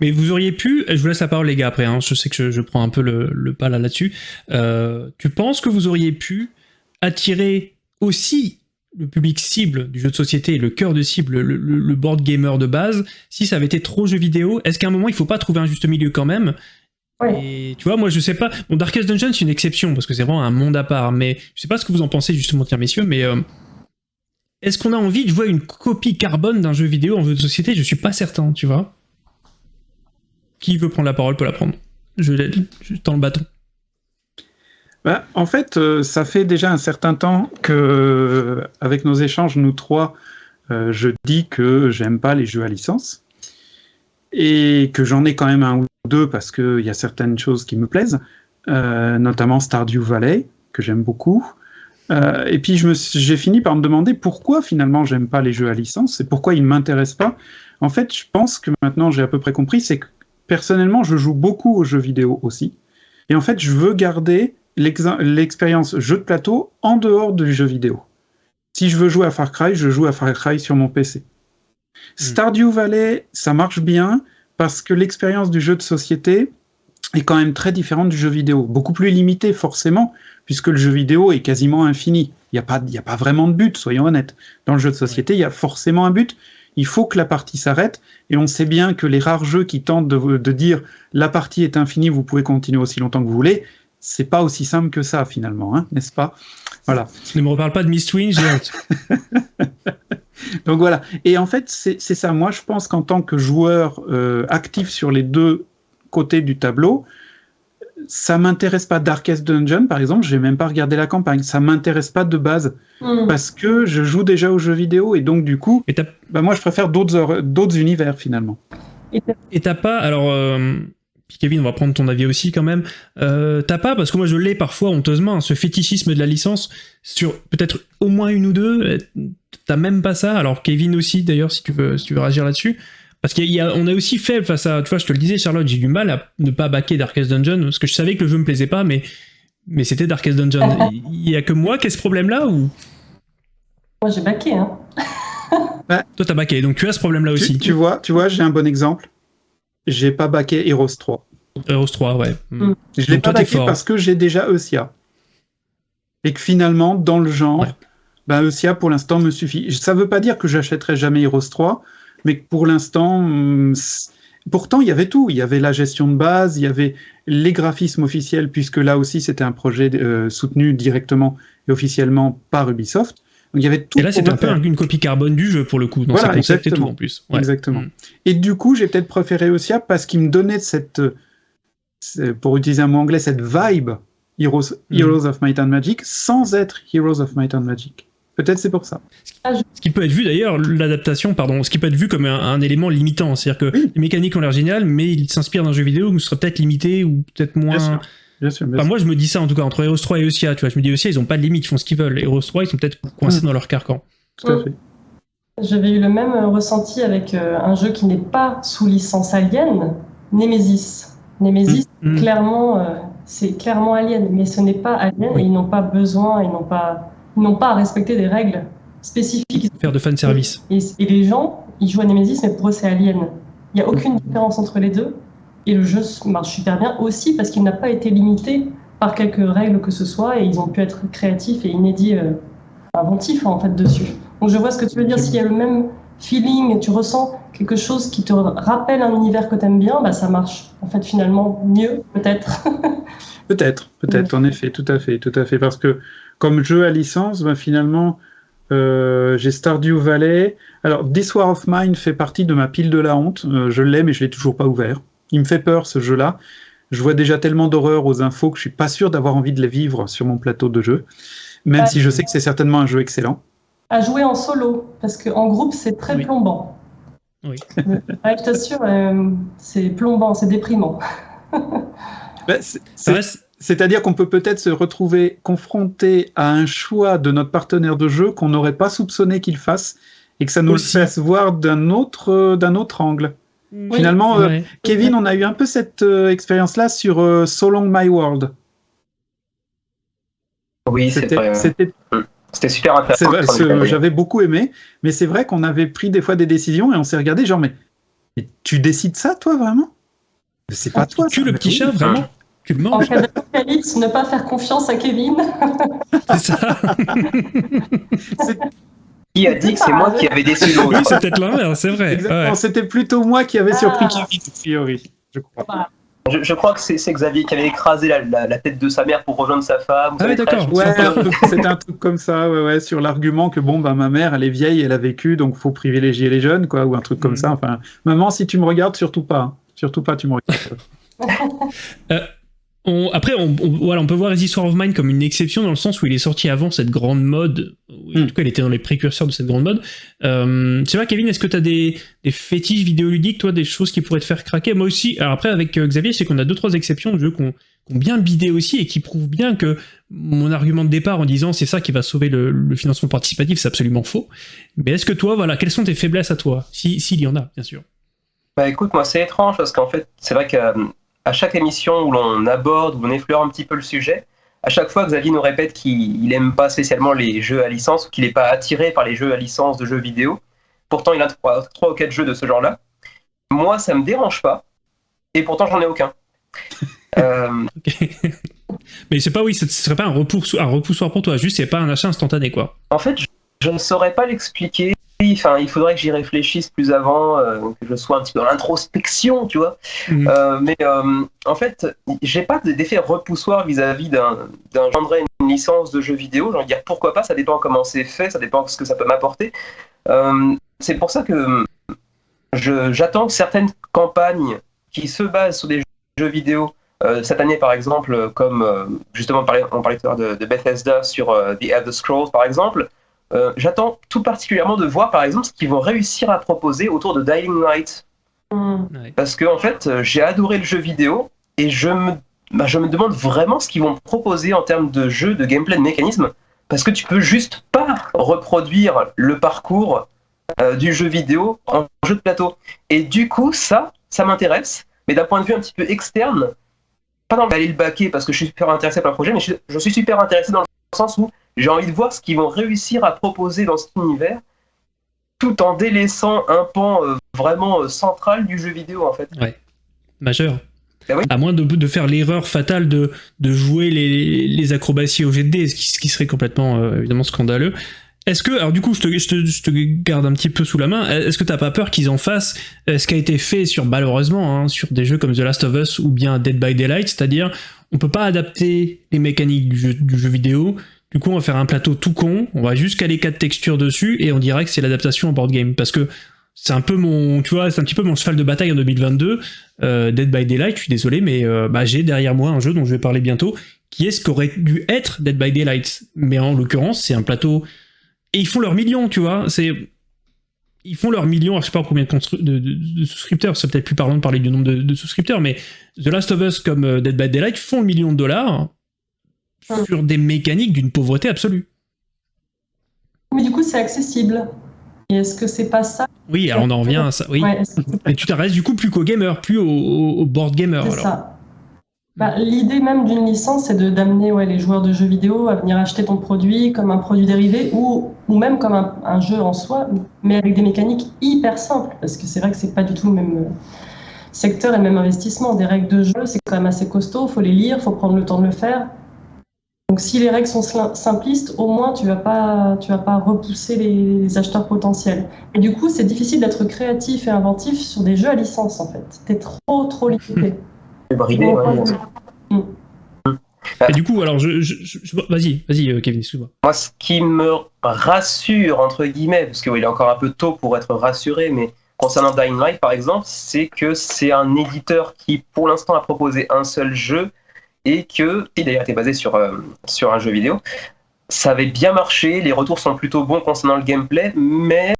Mais vous auriez pu, je vous laisse la parole les gars après, hein, je sais que je, prends un peu le, pas là là-dessus. Euh, tu penses que vous auriez pu attirer aussi le public cible du jeu de société, le cœur de cible, le, board gamer de base, si ça avait été trop jeu vidéo? Est-ce qu'à un moment il faut pas trouver un juste milieu quand même? Ouais. Et tu vois, moi je sais pas. Bon, Darkest Dungeon c'est une exception parce que c'est vraiment un monde à part, mais je sais pas ce que vous en pensez justement, tiens messieurs, mais euh, est-ce qu'on a envie de jouer à une copie carbone d'un jeu vidéo en jeu de société? Je suis pas certain, tu vois. Qui veut prendre la parole peut la prendre. Je, je tends le bâton. Bah, en fait, euh, ça fait déjà un certain temps que, euh, avec nos échanges, nous trois, euh, je dis que j'aime pas les jeux à licence et que j'en ai quand même un ou deux parce qu'il y a certaines choses qui me plaisent, euh, notamment Stardew Valley que j'aime beaucoup. Euh, et puis j'ai fini par me demander pourquoi finalement j'aime pas les jeux à licence et pourquoi ils ne m'intéressent pas. En fait, je pense que maintenant j'ai à peu près compris, c'est que personnellement je joue beaucoup aux jeux vidéo aussi. Et en fait, je veux garder l'ex- l'expérience jeu de plateau en dehors du jeu vidéo. Si je veux jouer à Far Cry, je joue à Far Cry sur mon PC. Stardew Valley, ça marche bien parce que l'expérience du jeu de société est quand même très différente du jeu vidéo. Beaucoup plus limitée, forcément, puisque le jeu vidéo est quasiment infini. Il n'y a, pas- y a pas vraiment de but, soyons honnêtes. Dans le jeu de société, il y a forcément un but. Il faut que la partie s'arrête. Et on sait bien que les rares jeux qui tentent de, de dire la partie est infinie, vous pouvez continuer aussi longtemps que vous voulez, c'est pas aussi simple que ça, finalement, hein, n'est-ce pas? Voilà. Ne me reparle pas de Mistwing, j'ai honte. Donc voilà. Et en fait, c'est ça. Moi, je pense qu'en tant que joueur euh, actif sur les deux côtés du tableau, ça m'intéresse pas. Darkest Dungeon, par exemple, j'ai même pas regardé la campagne. Ça m'intéresse pas de base Hmm. parce que je joue déjà aux jeux vidéo et donc du coup, Et bah, moi, je préfère d'autres univers finalement. Et t'as pas, alors, euh, puis Kevin, on va prendre ton avis aussi quand même. Euh, t'as pas, parce que moi je l'ai parfois honteusement, hein, ce fétichisme de la licence sur peut-être au moins une ou deux. euh, T'as même pas ça. Alors Kevin aussi d'ailleurs, si tu veux, si tu veux réagir là-dessus. Parce qu'on a aussi fait face à, tu vois, je te le disais, Charlotte, j'ai du mal à ne pas baquer Darkest Dungeon parce que je savais que le jeu me plaisait pas, mais mais c'était Darkest Dungeon. Il y a que moi qui ai ce problème-là ou? Moi, j'ai baqué. Hein. toi t'as baqué, donc tu as ce problème-là Tu, aussi. tu vois, tu vois, j'ai un bon exemple. J'ai pas baqué Heroes 3. Heroes 3, ouais. Mm. Mm. Je l'ai pas baqué parce que j'ai déjà Eusia. Et que finalement, dans le genre, Ouais. bah, Eusia pour l'instant me suffit. Ça veut pas dire que j'achèterai jamais Heroes 3, mais que pour l'instant, c- pourtant il y avait tout. Il y avait la gestion de base, il y avait les graphismes officiels, puisque là aussi c'était un projet euh, soutenu directement et officiellement par Ubisoft. Donc il y avait tout. Et là, c'est un peu une copie carbone du jeu pour le coup, dans Voilà, ses concepts et tout en plus. Ouais. Exactement. Mm. Et du coup, j'ai peut-être préféré Eusia parce qu'il me donnait cette, euh, pour utiliser un mot anglais, cette vibe Heroes, Mhm. Heroes of Might and Magic sans être Heroes of Might and Magic. Peut-être c'est pour ça. Ce qui peut être vu d'ailleurs, l'adaptation, pardon, ce qui peut être vu comme un, un élément limitant. C'est-à-dire que Oui. les mécaniques ont l'air géniales, mais ils s'inspirent d'un jeu vidéo où ce serait peut-être limité ou peut-être moins. Bien sûr. Bien sûr. bien Enfin, sûr. moi, je me dis ça en tout cas entre Heroes 3 et Eusia. Tu vois, je me dis Eusia, ils ont pas de limite, ils font ce qu'ils veulent. Heroes 3, ils sont peut-être coincés Mm. dans leur carcan. Tout à Mm. fait. J'avais eu le même ressenti avec euh, un jeu qui n'est pas sous licence Alien, Nemesis. Nemesis, Mm. clairement, euh, c'est clairement Alien, mais ce n'est pas Alien Oui. et ils n'ont pas besoin, ils n'ont pas, ils n'ont pas à respecter des règles spécifiques. Faire de fan service. Et, et les gens, ils jouent à Nemesis, mais pour eux, c'est Alien. Il n'y a aucune différence entre les deux. Et le jeu marche super bien aussi parce qu'il n'a pas été limité par quelques règles que ce soit et ils ont pu être créatifs et inédits, euh, inventifs en fait dessus. Donc je vois ce que tu veux dire. S'il y a le même feeling et tu ressens quelque chose qui te rappelle un univers que tu aimes bien, bah ça marche en fait finalement mieux peut-être. Peut-être, peut-être, en effet, tout à fait, tout à fait. Parce que comme jeu à licence, ben, finalement, euh, j'ai Stardew Valley. Alors, This War of Mine fait partie de ma pile de la honte. Euh, je l'ai, mais je l'ai toujours pas ouvert. Il me fait peur, ce jeu-là. Je vois déjà tellement d'horreur aux infos que je suis pas sûr d'avoir envie de les vivre sur mon plateau de jeu. Même Ah, si je sais que c'est certainement un jeu excellent. à jouer en solo parce qu'en groupe c'est très Oui. plombant. Oui. Ouais, je t'assure, euh, c'est plombant, c'est déprimant. Ben, c'est- Ça c'est- reste, C'est-à-dire qu'on peut peut-être se retrouver confronté à un choix de notre partenaire de jeu qu'on n'aurait pas soupçonné qu'il fasse et que ça nous Aussi. le fasse voir d'un autre, euh, d'un autre angle. Finalement, euh. Kevin, on a eu un peu cette euh, expérience-là sur euh, So Long My World. Oui, C'était, super c'est intéressant. j'avais beaucoup aimé, mais c'est vrai qu'on avait pris des fois des décisions et on s'est regardé genre mais, mais tu décides ça toi vraiment? C'est pas toi. Tu ça. le petit oui. chat, vraiment Tu le En manges cas d'apocalypse, ne pas faire confiance à Kevin. C'est ça Qui a dit que c'est moi qui avais décidé Oui, c'est peut-être l'inverse, c'est vrai. Exactement, Ouais. c'était plutôt moi qui avais surpris Ah. Kevin a priori, je crois. Je, je crois que c'est c'est Xavier qui avait écrasé la, la- la tête de sa mère pour rejoindre sa femme. Ah savez, d'accord. Ouais, Sympa. un truc- c'était un truc comme ça, ouais, ouais, sur l'argument que bon, bah, ma mère, elle est vieille, elle a vécu, donc faut privilégier les jeunes, quoi, ou un truc comme Mhm. ça. Enfin, maman, si tu me regardes, surtout pas, hein. surtout pas, tu me regardes. On- après, on, on- voilà, on peut voir Histoire of Mine comme une exception dans le sens où il est sorti avant cette grande mode. En Hmm. tout cas, il était dans les précurseurs de cette grande mode. Euh, c'est vrai, Kevin, est-ce que tu as des, des fétiches vidéoludiques, toi, des choses qui pourraient te faire craquer? Moi aussi. Alors après, avec euh, Xavier, c'est qu'on a deux trois exceptions de jeux qui ont, bien bidé aussi et qui prouvent bien que mon argument de départ en disant c'est ça qui va sauver le, le financement participatif, c'est absolument faux. Mais est-ce que toi, voilà, quelles sont tes faiblesses à toi? Si- S'il y en a, bien sûr. Bah écoute, moi c'est étrange parce qu'en fait, c'est vrai qu'à à chaque émission où l'on aborde, où on effleure un petit peu le sujet, à chaque fois Xavier nous répète qu'il n'aime pas spécialement les jeux à licence, ou qu'il n'est pas attiré par les jeux à licence de jeux vidéo. Pourtant, il a trois, trois ou quatre jeux de ce genre-là. Moi, ça me dérange pas, et pourtant j'en ai aucun. Euh. Mais c'est pas oui, ce serait pas un, repoussoir pour toi, juste c'est pas un achat instantané quoi. En fait, je, je ne saurais pas l'expliquer. Enfin, il faudrait que j'y réfléchisse plus avant, euh, que je sois un petit peu dans l'introspection, tu vois. Mhm. Euh, mais euh, en fait, j'ai pas d'effet repoussoir vis-à-vis d'un d'un genre une licence de jeu vidéo. J'ai envie de dire pourquoi pas, ça dépend comment c'est fait, ça dépend de ce que ça peut m'apporter. C'est pour ça que je- j'attends que certaines campagnes qui se basent sur des jeux vidéo, cette année par exemple, comme justement on parlait, on parlait tout à l'heure de, de Bethesda sur The Elder Scrolls par exemple, euh, j'attends tout particulièrement de voir par exemple ce qu'ils vont réussir à proposer autour de Dying Light. Ouais. Parce que en fait, euh, j'ai adoré le jeu vidéo et je me, bah, je me demande vraiment ce qu'ils vont proposer en termes de jeu, de gameplay, de mécanisme. Parce que tu peux juste pas reproduire le parcours euh, du jeu vidéo en jeu de plateau. Et du coup, ça, ça m'intéresse. Mais d'un point de vue un petit peu externe, pas dans d'aller le baquer parce que je suis super intéressé par le projet, mais je, je suis super intéressé dans le sens où j'ai envie de voir ce qu'ils vont réussir à proposer dans cet univers tout en délaissant un pan euh, vraiment euh, central du jeu vidéo en fait. Majeur. Bah oui. À moins de, de faire l'erreur fatale de, de jouer les, les acrobaties au jet de dés, ce qui, ce qui serait complètement euh, évidemment scandaleux. Est-ce que, alors du coup, je te, je, te, je te garde un petit peu sous la main, est-ce que t'as pas peur qu'ils en fassent euh, ce qui a été fait sur, malheureusement, hein, sur des jeux comme The Last of Us ou bien Dead by Daylight, c'est-à-dire on peut pas adapter les mécaniques du jeu, vidéo, du coup on va faire un plateau tout con, on va juste caler quatre textures dessus et on dirait que c'est l'adaptation en board game, parce que c'est un peu mon, tu vois, c'est un petit peu mon cheval de bataille en 2022, euh, Dead by Daylight, je suis désolé, mais euh, bah, j'ai derrière moi un jeu dont je vais parler bientôt, qui est ce qu'aurait dû être Dead by Daylight. Mais en l'occurrence, c'est un plateau. Et ils font leurs millions, tu vois. C'est. Ils font leurs millions, alors je sais pas combien de, de, de- souscripteurs, c'est peut-être plus parlant de parler du nombre de, de souscripteurs, mais The Last of Us comme euh, Dead by Daylight font le million de dollars sur des mécaniques d'une pauvreté absolue. Mais du coup, c'est accessible. Et est-ce que c'est pas ça Oui, alors on en revient à ça. Oui. Ouais, Et tu t'arrêtes du coup plus qu'au gamer, plus au, au- au board gamer. C'est ça. Bah, L'idée même d'une licence, c'est d'amener ouais, les joueurs de jeux vidéo à venir acheter ton produit comme un produit dérivé ou, ou même comme un, un jeu en soi, mais avec des mécaniques hyper simples. Parce que c'est vrai que c'est pas du tout le même euh, secteur et le même investissement. Des règles de jeu, c'est quand même assez costaud, faut les lire, faut prendre le temps de le faire. Donc si les règles sont simplistes, au moins tu vas pas, tu vas pas repousser les, les acheteurs potentiels. Et du coup, c'est difficile d'être créatif et inventif sur des jeux à licence en fait. T'es trop trop limité. Bridé, ouais. Et du coup, alors, je, je- vas-y, vas-y, euh, Kevin, excuse-moi. Moi, ce qui me rassure, entre guillemets, parce qu'il est encore un peu tôt pour être rassuré, mais concernant Dying Light, par exemple, c'est que c'est un éditeur qui, pour l'instant, a proposé un seul jeu et que, qui d'ailleurs était basé sur, euh, sur un jeu vidéo. Ça avait bien marché, les retours sont plutôt bons concernant le gameplay, mais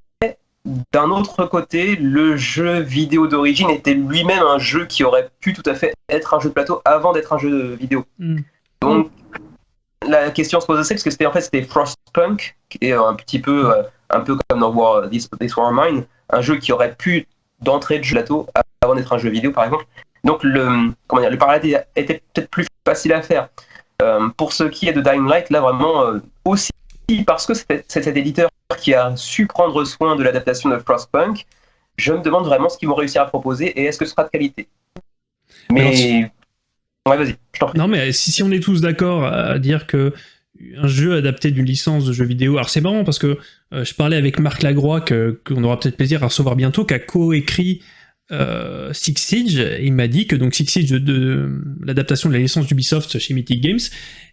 d'un autre côté, le jeu vidéo d'origine était lui-même un jeu qui aurait pu tout à fait être un jeu de plateau avant d'être un jeu vidéo. Hmm. Donc, la question se pose aussi parce que c'était en fait c'était Frostpunk, qui est un petit peu euh, un peu comme dans War, This, This War Mine, un jeu qui aurait pu d'entrée de jeu plateau avant d'être un jeu vidéo par exemple. Donc le comment dire, le parallèle était peut-être plus facile à faire. Euh, pour ce qui est de Dying Light, là vraiment euh, aussi parce que c'est cet éditeur qui a su prendre soin de l'adaptation de Frostpunk, je me demande vraiment ce qu'ils vont réussir à proposer et est-ce que ce sera de qualité. Mais ouais, vas-y, je t'en prie. Non, mais si, si on est tous d'accord à dire que un jeu adapté d'une licence de jeu vidéo, alors c'est marrant parce que euh, je parlais avec Marc Lagroix, que- qu'on aura peut-être plaisir à recevoir bientôt, qui a co-écrit euh, Six Siege, il m'a dit que donc Six Siege de, de l'adaptation de la licence d'Ubisoft chez Mythic Games,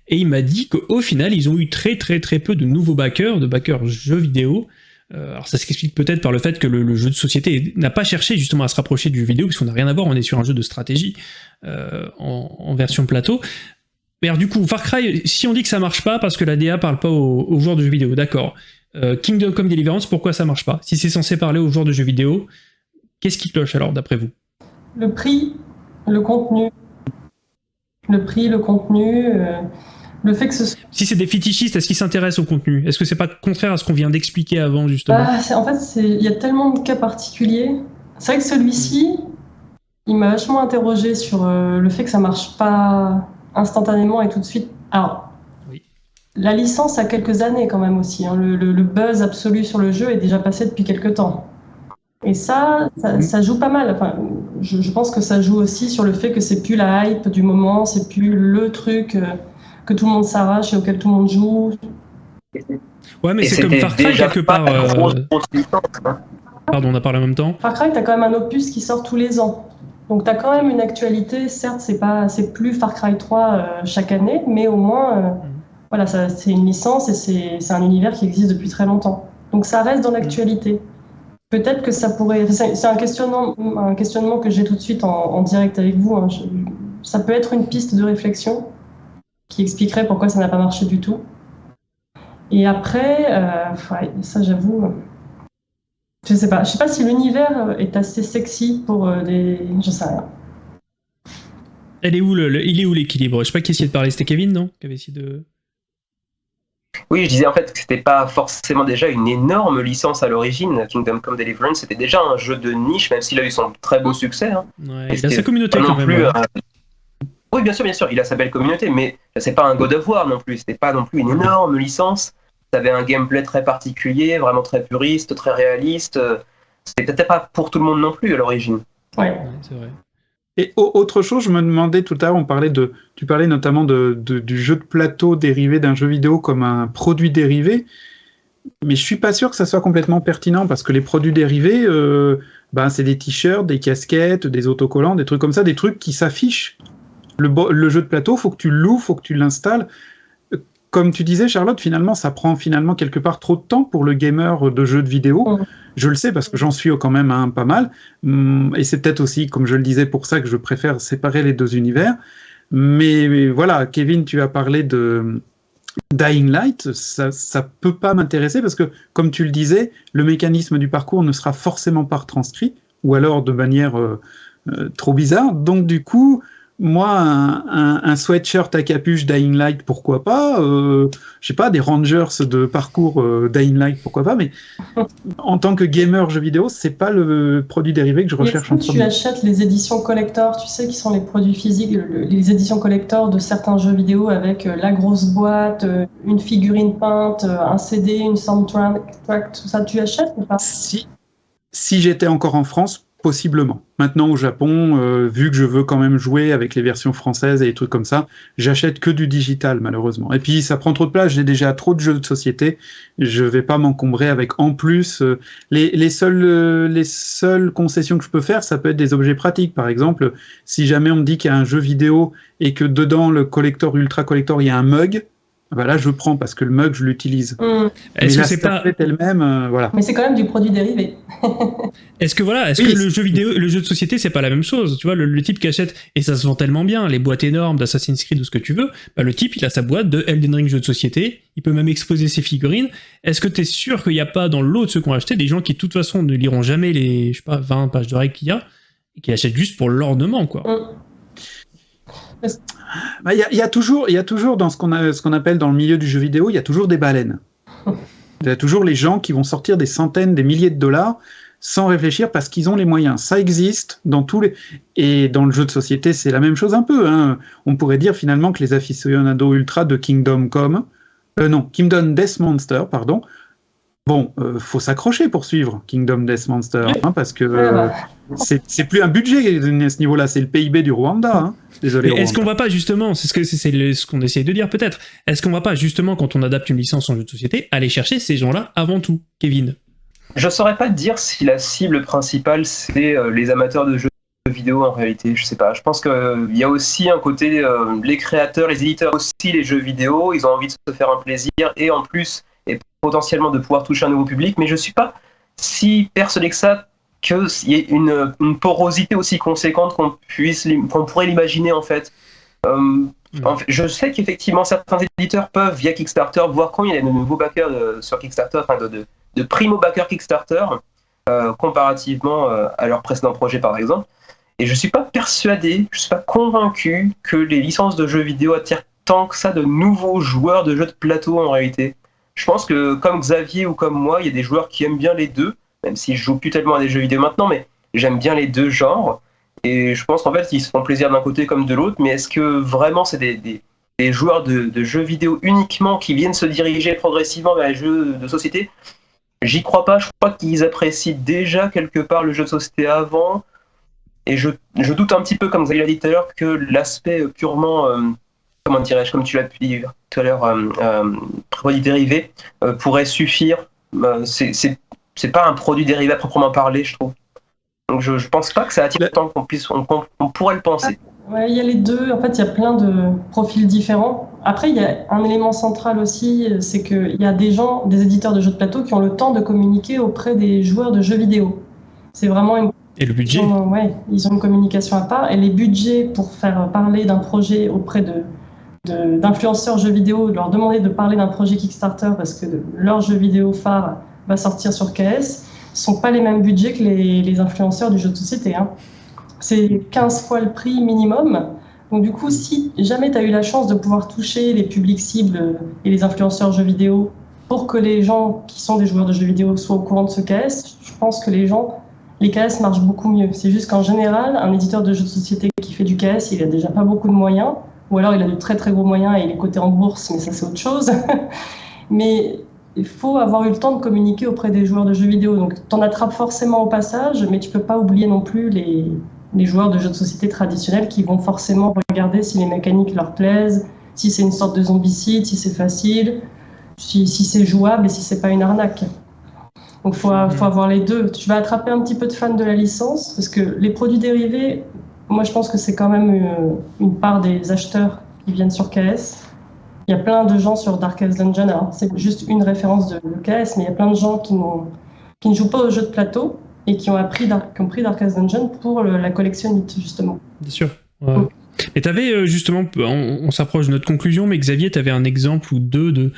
et il m'a dit qu'au final ils ont eu très très très peu de nouveaux backers, de backers jeux vidéo. Euh, alors ça s'explique peut-être par le fait que le, jeu de société n'a pas cherché justement à se rapprocher du jeu vidéo, puisqu'on n'a rien à voir, on est sur un jeu de stratégie euh, en, version plateau. Mais alors du coup, Far Cry, si on dit que ça marche pas parce que la DA parle pas aux, aux joueurs de jeux vidéo, d'accord. Kingdom Come Deliverance, pourquoi ça marche pas? Si c'est censé parler aux joueurs de jeux vidéo, qu'est-ce qui cloche alors d'après vous? Le prix, le contenu. Le prix, le contenu, euh, le fait que ce soit. Si c'est des fétichistes, est-ce qu'ils s'intéressent au contenu? Est-ce que c'est pas contraire à ce qu'on vient d'expliquer avant justement? Ah, en fait, il y a tellement de cas particuliers. C'est vrai que celui-ci, il m'a vachement interrogé sur euh, le fait que ça marche pas instantanément et tout de suite. Alors, Oui. la licence a quelques années quand même aussi. hein. Le, le- le buzz absolu sur le jeu est déjà passé depuis quelques temps. Et ça, ça, Mhm. ça joue pas mal. Enfin, je, je pense que ça joue aussi sur le fait que c'est plus la hype du moment, c'est plus le truc euh, que tout le monde s'arrache et auquel tout le monde joue. Ouais, mais c'est comme Far Cry quelque part. euh, hein. Pardon, on a parlé en même temps. Far Cry, tu as quand même un opus qui sort tous les ans. Donc tu as quand même une actualité. Certes, c'est pas, c'est plus Far Cry 3 euh, chaque année, mais au moins, euh, voilà, ça, c'est une licence et c'est, c'est un univers qui existe depuis très longtemps. Donc ça reste dans l'actualité. Peut-être que ça pourrait. C'est, un questionnement, un questionnement que j'ai tout de suite en, direct avec vous. hein. Ça peut être une piste de réflexion qui expliquerait pourquoi ça n'a pas marché du tout. Et après, euh, ça j'avoue. je sais pas. Je sais pas si l'univers est assez sexy pour euh, les. Je sais rien. Est où le- il est où l'équilibre? Je sais pas qui essayait de parler, c'était Kevin, non? Qui avait essayé de. Oui, je disais en fait que c'était pas forcément déjà une énorme licence à l'origine. Kingdom Come Deliverance, c'était déjà un jeu de niche, même s'il a eu son très beau succès. hein. Ouais, il a sa communauté quand non même. plus, ouais. euh, Oui, bien sûr, bien sûr, il a sa belle communauté, mais c'est pas un God of War non plus. C'était pas non plus une énorme licence. Ça avait un gameplay très particulier, vraiment très puriste, très réaliste. C'était peut-être pas pour tout le monde non plus à l'origine. Ouais. Ouais, c'est vrai. Et au- autre chose, je me demandais tout à l'heure, on parlait de, tu parlais notamment du jeu de plateau dérivé d'un jeu vidéo comme un produit dérivé, mais je suis pas sûr que ça soit complètement pertinent parce que les produits dérivés, euh, ben c'est des t-shirts, des casquettes, des autocollants, des trucs comme ça, des trucs qui s'affichent. Le, jeu de plateau, faut que tu loues, faut que tu l'installes. Comme tu disais, Charlotte, finalement, ça prend finalement quelque part trop de temps pour le gamer de jeux de vidéo. Je le sais parce que j'en suis quand même un pas mal. Hum, Et c'est peut-être aussi, comme je le disais, pour ça que je préfère séparer les deux univers. Mais, mais voilà, Kevin, tu as parlé de Dying Light. Ça, ça peut pas m'intéresser parce que, comme tu le disais, le mécanisme du parcours ne sera forcément pas retranscrit ou alors de manière euh, euh, trop bizarre. Donc, du coup, moi, un, un, sweatshirt à capuche Dying Light, pourquoi pas euh, Je sais pas, des Rangers de parcours euh, Dying Light, pourquoi pas Mais en tant que gamer jeu vidéo, c'est pas le produit dérivé que je recherche en Tu achètes les éditions collector, tu sais, qui sont les produits physiques, les éditions collector de certains jeux vidéo avec euh, la grosse boîte, euh, une figurine peinte, un CD, une soundtrack, tout ça, tu achètes ou pas? Si, si j'étais encore en France, Possiblement. Maintenant, au Japon, euh, vu que je veux quand même jouer avec les versions françaises et des trucs comme ça, j'achète que du digital, malheureusement. Et puis, ça prend trop de place. J'ai déjà trop de jeux de société. Je vais pas m'encombrer avec, en plus, euh, les, les, seules, euh, les seules concessions que je peux faire, ça peut être des objets pratiques. Par exemple, si jamais on me dit qu'il y a un jeu vidéo et que dedans, le collector, ultra collector, il y a un mug, voilà, bah je prends parce que le mug, je l'utilise. Mm. Est-ce que c'est pas elle-même, euh, voilà. Mais c'est quand même du produit dérivé. est-ce que voilà, est-ce que le jeu vidéo, le jeu de société, c'est pas la même chose Tu vois, le, type qui achète et ça se vend tellement bien, les boîtes énormes d'Assassin's Creed ou ce que tu veux, bah, le type, il a sa boîte de Elden Ring jeu de société. Il peut même exposer ses figurines. Est-ce que tu es sûr qu'il n'y a pas dans l'autre ceux qui ont acheté des gens qui de toute façon ne liront jamais les, je sais pas, 20 pages de règles qu'il y a et qui achètent juste pour l'ornement, quoi? Bah, il y, a toujours, il y a toujours dans ce qu'on qu'on appelle dans le milieu du jeu vidéo, il y a toujours des baleines. Il y a toujours les gens qui vont sortir des centaines, des milliers de dollars sans réfléchir parce qu'ils ont les moyens. Ça existe dans tous les et dans le jeu de société, c'est la même chose un peu. Hein. On pourrait dire finalement que les aficionados ultra de Kingdom Come, euh, non, Kingdom Death Monster, pardon, Bon, euh, faut s'accrocher pour suivre Kingdom Death Monster, hein, parce que euh, c'est plus un budget à ce niveau-là, c'est le PIB du Rwanda. Hein. Désolé. Est-ce qu'on va pas justement, c'est ce que c'est ce qu'on essaye de dire peut-être, est-ce qu'on va pas justement quand on adapte une licence en jeu de société aller chercher ces gens-là avant tout, Kevin? Je saurais pas te dire si la cible principale c'est euh, les amateurs de jeux vidéo en réalité, je sais pas. Je pense qu'il y a aussi un côté, les créateurs, les éditeurs aussi, les jeux vidéo, ils ont envie de se faire un plaisir et en plus potentiellement de pouvoir toucher un nouveau public, mais je ne suis pas si persuadé que ça qu'il y ait une, porosité aussi conséquente qu'on puisse qu'on pourrait l'imaginer en fait. Euh, je sais qu'effectivement certains éditeurs peuvent via Kickstarter voir quand il y a de nouveaux backers euh, sur Kickstarter, enfin de, de, primo backers Kickstarter euh, comparativement à leur précédent projet par exemple. Et je suis pas persuadé, je suis pas convaincu que les licences de jeux vidéo attirent tant que ça de nouveaux joueurs de jeux de plateau en réalité. Je pense que comme Xavier ou comme moi, il y a des joueurs qui aiment bien les deux, même si je joue plus tellement à des jeux vidéo maintenant, mais j'aime bien les deux genres. Et je pense qu'en fait, ils se font plaisir d'un côté comme de l'autre, mais est-ce que vraiment c'est des, joueurs de, jeux vidéo uniquement qui viennent se diriger progressivement vers les jeux de société? J'y crois pas, je crois qu'ils apprécient déjà quelque part le jeu de société avant. Et je, doute un petit peu, comme Xavier l'a dit tout à l'heure, que l'aspect purement euh, comment dirais-je, comme tu l'as dit tout à l'heure, euh, euh, produit dérivé euh, pourrait suffire. c'est pas un produit dérivé à proprement parler, je trouve. Donc je, je pense pas que ça attire tant qu'on puisse, on, pourrait le penser. Ouais, il y a les deux. En fait, il y a plein de profils différents. Après, il y a un élément central aussi, c'est qu'il y a des gens, des éditeurs de jeux de plateau qui ont le temps de communiquer auprès des joueurs de jeux vidéo. C'est vraiment une et le budget? Ouais, ils ont une communication à part. Et les budgets pour faire parler d'un projet auprès de, d'influenceurs jeux vidéo, de leur demander de parler d'un projet Kickstarter parce que leur jeu vidéo phare va sortir sur KS, sont pas les mêmes budgets que les, influenceurs du jeu de société. Hein. C'est 15 fois le prix minimum. Donc du coup, si jamais tu as eu la chance de pouvoir toucher les publics cibles et les influenceurs jeux vidéo pour que les gens qui sont des joueurs de jeux vidéo soient au courant de ce KS, je pense que les gens, les KS marchent beaucoup mieux. C'est juste qu'en général, un éditeur de jeux de société qui fait du KS, il a déjà pas beaucoup de moyens ou alors il a de très très gros moyens et il est coté en bourse, mais ça c'est autre chose. mais il faut avoir eu le temps de communiquer auprès des joueurs de jeux vidéo. Donc tu en attrapes forcément au passage, mais tu peux pas oublier non plus les, les joueurs de jeux de société traditionnels qui vont forcément regarder si les mécaniques leur plaisent, si c'est une sorte de zombicide, si c'est facile, si, si c'est jouable et si c'est pas une arnaque. Donc il faut, faut, avoir les deux. Tu vas attraper un petit peu de fans de la licence, parce que les produits dérivés, moi, je pense que c'est quand même euh, une, part des acheteurs qui viennent sur KS. Il y a plein de gens sur Darkest Dungeon. C'est juste une référence de, KS, mais il y a plein de gens qui, ne jouent pas aux jeux de plateau et qui ont, appris qui ont pris Darkest Dungeon pour la collectionnite, justement. Bien sûr. Et tu avais euh, justement, on, s'approche de notre conclusion, mais Xavier, tu avais un exemple ou deux de,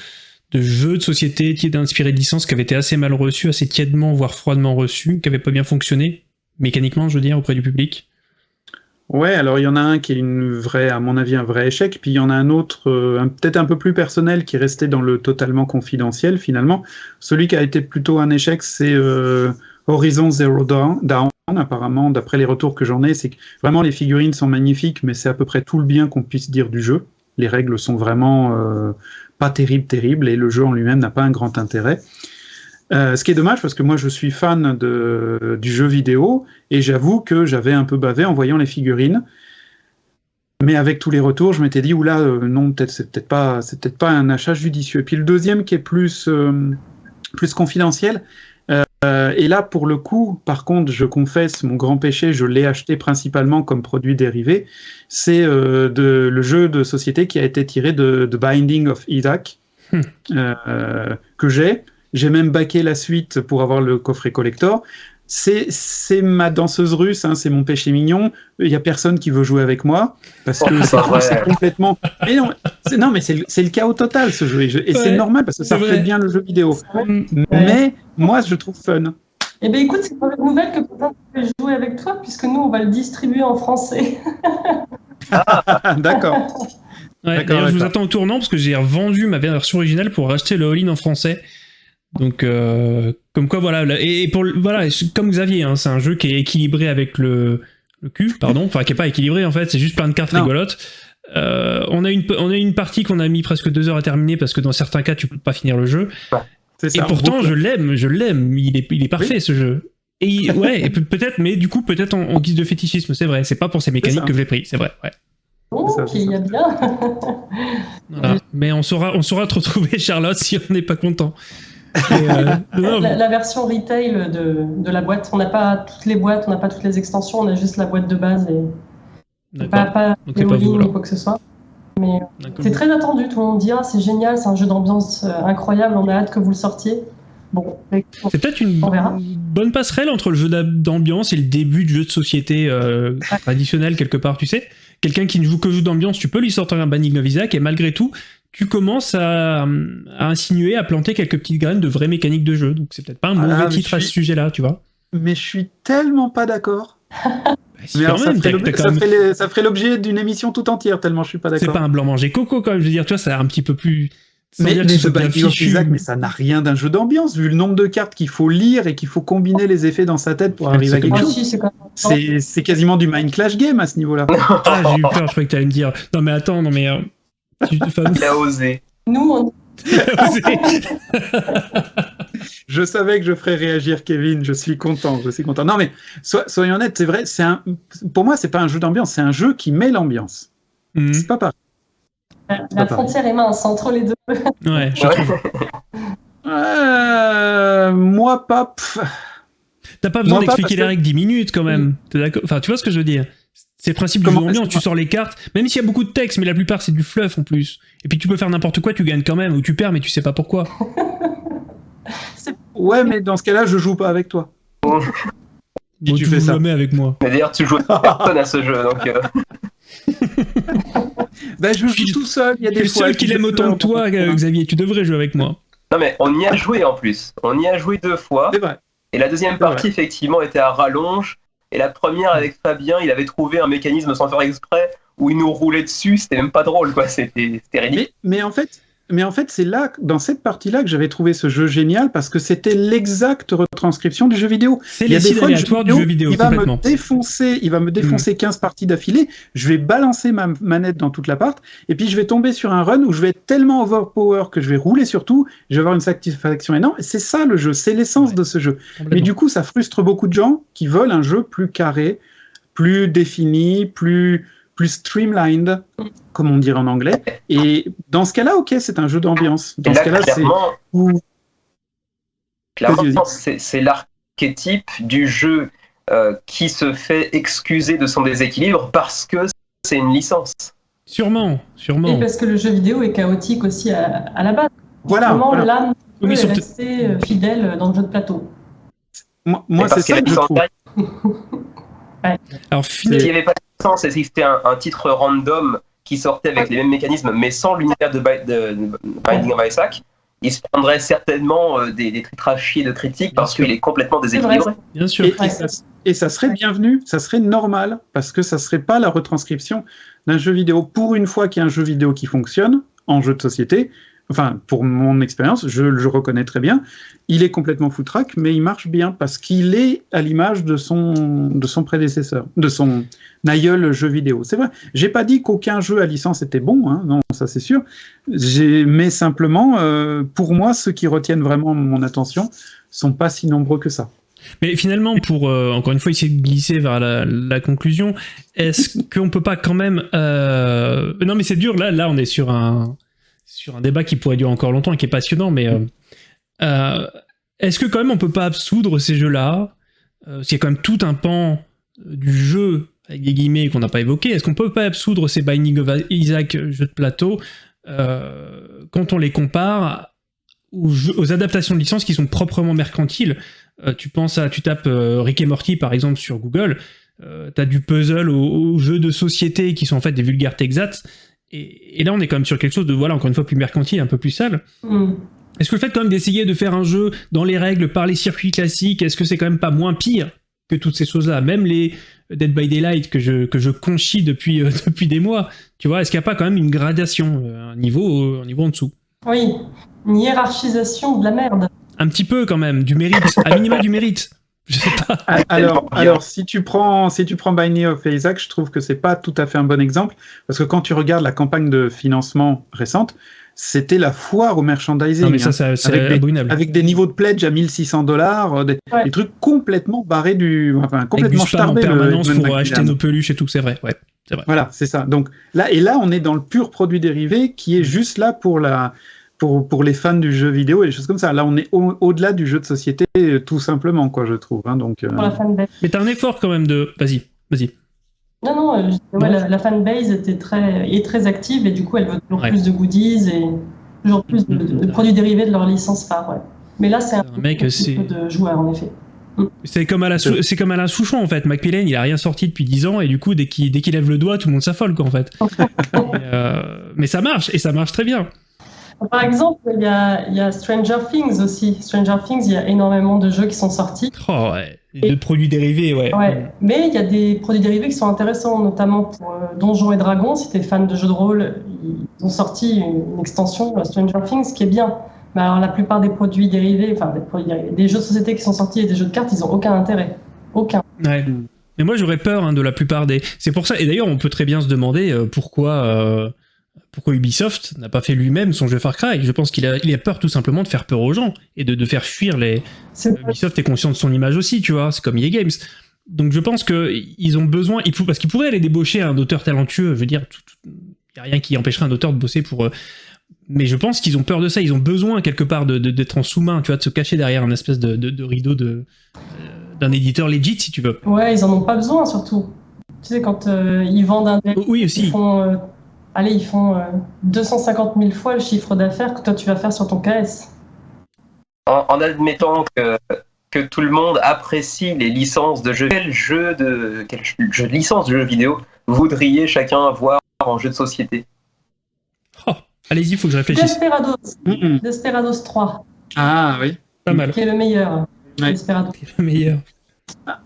de jeux de société qui étaient inspirés de licences qui avaient été assez mal reçus, assez tièdement, voire froidement reçus, qui n'avaient pas bien fonctionné, mécaniquement, je veux dire, auprès du public Ouais, alors il y en a un qui est une vraie, à mon avis, un vrai échec, puis il y en a un autre, euh, peut-être un peu plus personnel, qui est resté dans le totalement confidentiel finalement. Celui qui a été plutôt un échec, c'est euh, Horizon Zero Dawn. Apparemment, d'après les retours que j'en ai, c'est vraiment les figurines sont magnifiques, mais c'est à peu près tout le bien qu'on puisse dire du jeu. Les règles sont vraiment euh, pas terribles, terribles, et le jeu en lui-même n'a pas un grand intérêt. Euh, ce qui est dommage parce que moi je suis fan de, du jeu vidéo et j'avoue que j'avais un peu bavé en voyant les figurines. Mais avec tous les retours, je m'étais dit oula euh, non peut-être c'est peut-être pas c'est peut-être pas un achat judicieux. Et puis le deuxième qui est plus euh, plus confidentiel. Euh, et là pour le coup, par contre, je confesse mon grand péché, je l'ai acheté principalement comme produit dérivé. C'est de, le jeu de société qui a été tiré de, de Binding of Isaac Hmm. que j'ai. J'ai même baqué la suite pour avoir le coffret collector. C'est ma danseuse russe, hein, c'est mon péché mignon. Il y a personne qui veut jouer avec moi parce que Oh, c'est complètement. Mais non, mais c'est le, chaos total ce jeu et, je- et c'est normal parce que ça reflète bien le jeu vidéo. Mais moi, je le trouve fun. Eh bien, écoute, c'est une bonne nouvelle que peut-être je vais jouer avec toi, puisque nous, on va le distribuer en français. Ah, D'accord. Ouais, je vous attends au tournant parce que j'ai revendu ma version originale pour racheter le all-in en français. Donc, euh, comme quoi, voilà. là- Et, et pour, voilà, comme Xavier, hein, c'est un jeu qui est équilibré avec le, le cul, pardon. Enfin, qui est pas équilibré en fait, c'est juste plein de cartes Non. rigolotes. Euh, on, a une, on a une partie qu'on a mis presque deux heures à terminer parce que dans certains cas, tu peux pas finir le jeu. Et ça. pourtant, je l'aime, je l'aime. Il est, il est parfait ce jeu. Et il- ouais, peut-être, mais du coup, peut-être en, en guise de fétichisme, c'est vrai. C'est pas pour ses mécaniques que je l'ai pris, c'est vrai. Ouais. Oh, ça, ok, c'est il y a bien. Voilà. Mais on saura, on saura te retrouver, Charlotte, si on n'est pas content. Euh, La, la version retail de, de la boîte, on n'a pas toutes les boîtes, on n'a pas toutes les extensions, on a juste la boîte de base et pas, pas alors. ni quoi que ce soit. Mais D'accord. c'est très attendu, tout le monde dit ah, c'est génial, c'est un jeu d'ambiance euh, incroyable, on a hâte que vous le sortiez. Bon, C'est peut-être une bonne passerelle entre le jeu d'am- d'ambiance et le début de jeu de société euh, traditionnel quelque part, tu sais. Quelqu'un qui ne joue que jeu d'ambiance, tu peux lui sortir un Banning of Isaac et malgré tout, tu commences à, à insinuer, à planter quelques petites graines de vraies mécaniques de jeu. Donc c'est peut-être pas un Ah, mauvais mais titre à ce sujet-là, tu vois. Mais je suis tellement pas d'accord. Bah, si, ça, même, ferait l'objet- ça ça d'une émission tout entière, tellement je suis pas C'est d'accord. pas un blanc manger coco quand même, je veux dire, tu vois, c'est un petit peu plus. Mais, dire que mais ce. Isaac, mais ça n'a rien d'un jeu d'ambiance, vu le nombre de cartes qu'il faut lire et qu'il faut combiner les effets dans sa tête pour C'est arriver à quelque Ah, chose. si, c'est. C'est c'est quasiment du Mind Clash Game à ce niveau-là. Ah, j'ai eu peur, je croyais que t'allais me dire. Non, mais attends, non, mais. euh, tu- Il a osé. Nous, on Je savais que je ferais réagir Kevin, je suis content, je suis content. Non mais so- soyons honnêtes, c'est vrai, c'est un, pour moi c'est pas un jeu d'ambiance, c'est un jeu qui met l'ambiance. Mhm. C'est pas pareil. la, pas la pareil. frontière est mince entre les deux. Ouais, je Ouais. trouve. Euh, moi pas. T'as pas besoin d'expliquer les que- règles 10 minutes quand même. T'es d'accord? Enfin, tu vois ce que je veux dire? C'est le principe du jeu tu sors les cartes, même s'il y a beaucoup de texte, mais la plupart c'est du fluff en plus. Et puis tu peux faire n'importe quoi, tu gagnes quand même, ou tu perds, mais tu sais pas pourquoi. Ouais, mais dans ce cas-là, je joue pas avec toi. Bon, tu tu fais ça. le mets avec moi. Mais d'ailleurs, tu joues à personne à ce jeu, donc euh, Ben, je Je suis- joue tout seul. Il y a Je des suis le fois seul qui je l'aime autant que toi, euh, Xavier, tu devrais jouer avec moi. non mais on y a joué en plus. On y a joué deux fois. C'est vrai. Et la deuxième partie, effectivement, était à rallonge. Et la première, avec Fabien, il avait trouvé un mécanisme sans faire exprès où il nous roulait dessus. C'était même pas drôle, quoi. C'était ridicule. Mais en fait, mais en fait, c'est là, dans cette partie-là, que j'avais trouvé ce jeu génial parce que c'était l'exacte retranscription du jeu vidéo. C'est Il y a les des du jeu vidéo, il va me défoncer, il va me défoncer 15 parties d'affilée. Je vais balancer ma manette dans toute l'appart, et puis je vais tomber sur un run où je vais être tellement overpower que je vais rouler sur tout. Je vais avoir une satisfaction énorme. C'est ça le jeu, c'est l'essence Ouais. de ce jeu. Mais du coup, ça frustre beaucoup de gens qui veulent un jeu plus carré, plus défini, plus plus streamlined, comme on dirait en anglais. Et dans ce cas-là, ok, c'est un jeu d'ambiance. Dans Et ce là, cas-là, c'est clairement, où c'est l'archétype du jeu euh, qui se fait excuser de son déséquilibre parce que c'est une licence. Sûrement, Et sûrement. parce que le jeu vidéo est chaotique aussi à, à la base. voilà. Vraiment, voilà. l'âme mais est peut- restée euh, fidèle dans le jeu de plateau. Moi, c'est ça qu'il y que je avait trouve. Alors, S'il n'y avait pas de licence et si c'était un, un titre random qui sortait avec les mêmes mécanismes mais sans l'univers de, de- de Binding of Isaac, il se prendrait certainement euh, des, des de critiques parce qu'il est complètement déséquilibré. Bien sûr. Et, et ça, et ça serait bienvenu, ça serait normal, parce que ça serait pas la retranscription d'un jeu vidéo. Pour une fois qu'il y a un jeu vidéo qui fonctionne en jeu de société, enfin pour mon expérience, je, je reconnais très bien, il est complètement foutraque, mais il marche bien parce qu'il est à l'image de son de son prédécesseur, de son aïeul jeu vidéo. C'est vrai. J'ai pas dit qu'aucun jeu à licence était bon, hein, non, ça c'est sûr. Mais simplement, euh, pour moi, ceux qui retiennent vraiment mon attention sont pas si nombreux que ça. Mais finalement, pour euh, encore une fois essayer de glisser vers la, la conclusion, est-ce qu'on peut pas quand même euh... Non, mais c'est dur. Là, là, on est sur un sur un débat qui pourrait durer encore longtemps et qui est passionnant. Mais euh, euh, est-ce que quand même on peut pas absoudre ces jeux-là euh, Parce qu'il y a quand même tout un pan du jeu avec des guillemets qu'on n'a pas évoqué. Est-ce qu'on peut pas absoudre ces Binding of Isaac jeux de plateau quand on les compare aux, adaptations de licences qui sont proprement mercantiles? Tu penses à, tu tapes Rick et Morty par exemple sur Google, t'as du puzzle aux, aux jeux de société qui sont en fait des vulgaires Texats, et, et là on est quand même sur quelque chose de voilà encore une fois plus mercantile, un peu plus sale. Hmm. Est-ce que le fait quand même d'essayer de faire un jeu dans les règles par les circuits classiques, est-ce que c'est quand même pas moins pire que toutes ces choses-là, même les Dead by Daylight que je que je conchis depuis euh, depuis des mois, tu vois, est-ce qu'il n'y a pas quand même une gradation, euh, un niveau euh, un niveau en dessous? Oui, une hiérarchisation de la merde. Un petit peu quand même, du mérite, à minima du mérite. Je sais pas. Ah, Alors, alors si tu prends, si tu prends Binding of Isaac, je trouve que c'est pas tout à fait un bon exemple parce que quand tu regardes la campagne de financement récente, c'était la foire au merchandising. Non mais ça, hein, ça c'est avec des- abominable. avec des niveaux de pledge à 1600 dollars, des, Ouais. des trucs complètement barrés du, enfin complètement en starbés, le permanence Edmund pour acheter nos peluches et tout, c'est vrai. Ouais, c'est vrai. Voilà, c'est ça. Donc là et là, on est dans le pur produit dérivé qui est juste là pour la pour, pour les fans du jeu vidéo et des choses comme ça. Là, on est au- au-delà du jeu de société, tout simplement, quoi, je trouve. hein. donc, euh, pour la fanbase. Mais t'as un effort quand même de. Vas-y, vas-y. Non, non, euh, je disais, ouais, la, la fanbase était très, est très active et du coup, elle veut toujours Ouais. plus de goodies et toujours plus de, de- de produits dérivés de leur licence phare. Ouais. Mais là, c'est un, Un mec, c'est- peu de joueurs, en effet. C'est comme à la Sou- c'est comme Alain Souchon en fait. Macmillan, il a rien sorti depuis 10 ans et du coup dès qu'il dès qu'il lève le doigt, tout le monde s'affole quoi en fait. Et, euh, mais ça marche et ça marche très bien. Par exemple, il y a, il y a Stranger Things aussi. Stranger Things, il y a énormément de jeux qui sont sortis. Oh ouais, de produits dérivés ouais. Ouais. Mais il y a des produits dérivés qui sont intéressants, notamment pour euh, Donjons et Dragons. Si t'es fan de jeux de rôle, ils ont sorti une, une extension euh, Stranger Things qui est bien. Mais alors, la plupart des produits dérivés, enfin des produits dérivés, des jeux de société qui sont sortis et des jeux de cartes, ils ont aucun intérêt. Aucun. Ouais. Mais moi j'aurais peur hein, de la plupart des. C'est pour ça. Et d'ailleurs on peut très bien se demander euh, pourquoi euh, pourquoi Ubisoft n'a pas fait lui-même son jeu Far Cry? Je pense qu'il a il a peur tout simplement de faire peur aux gens et de, de faire fuir les. Ubisoft est conscient de son image aussi, tu vois. C'est comme EA Games. Donc je pense que ils ont besoin. Parce qu'ils pourraient aller débaucher un auteur talentueux. Je veux dire, il y a rien qui empêcherait un auteur de bosser pour. euh, mais je pense qu'ils ont peur de ça. Ils ont besoin quelque part de de- d'être en sous-main, tu vois, de se cacher derrière un espèce de, de- de rideau de euh, d'un éditeur legit, si tu veux. Ouais, ils en ont pas besoin surtout. Tu sais, quand euh, ils vendent un Oh, Oui ils aussi. font, euh, allez, ils font euh, 250 000 fois le chiffre d'affaires que toi tu vas faire sur ton KS. En, en admettant que, que tout le monde apprécie les licences de jeux, quel jeu de, quel jeu de licence de jeux vidéo voudriez chacun avoir en jeu de société? Oh, Allez-y, faut que je réfléchisse. Desperados. Desperados 3, Ah oui. Pas mal. qui est le meilleur. Ouais. Desperados. Le meilleur.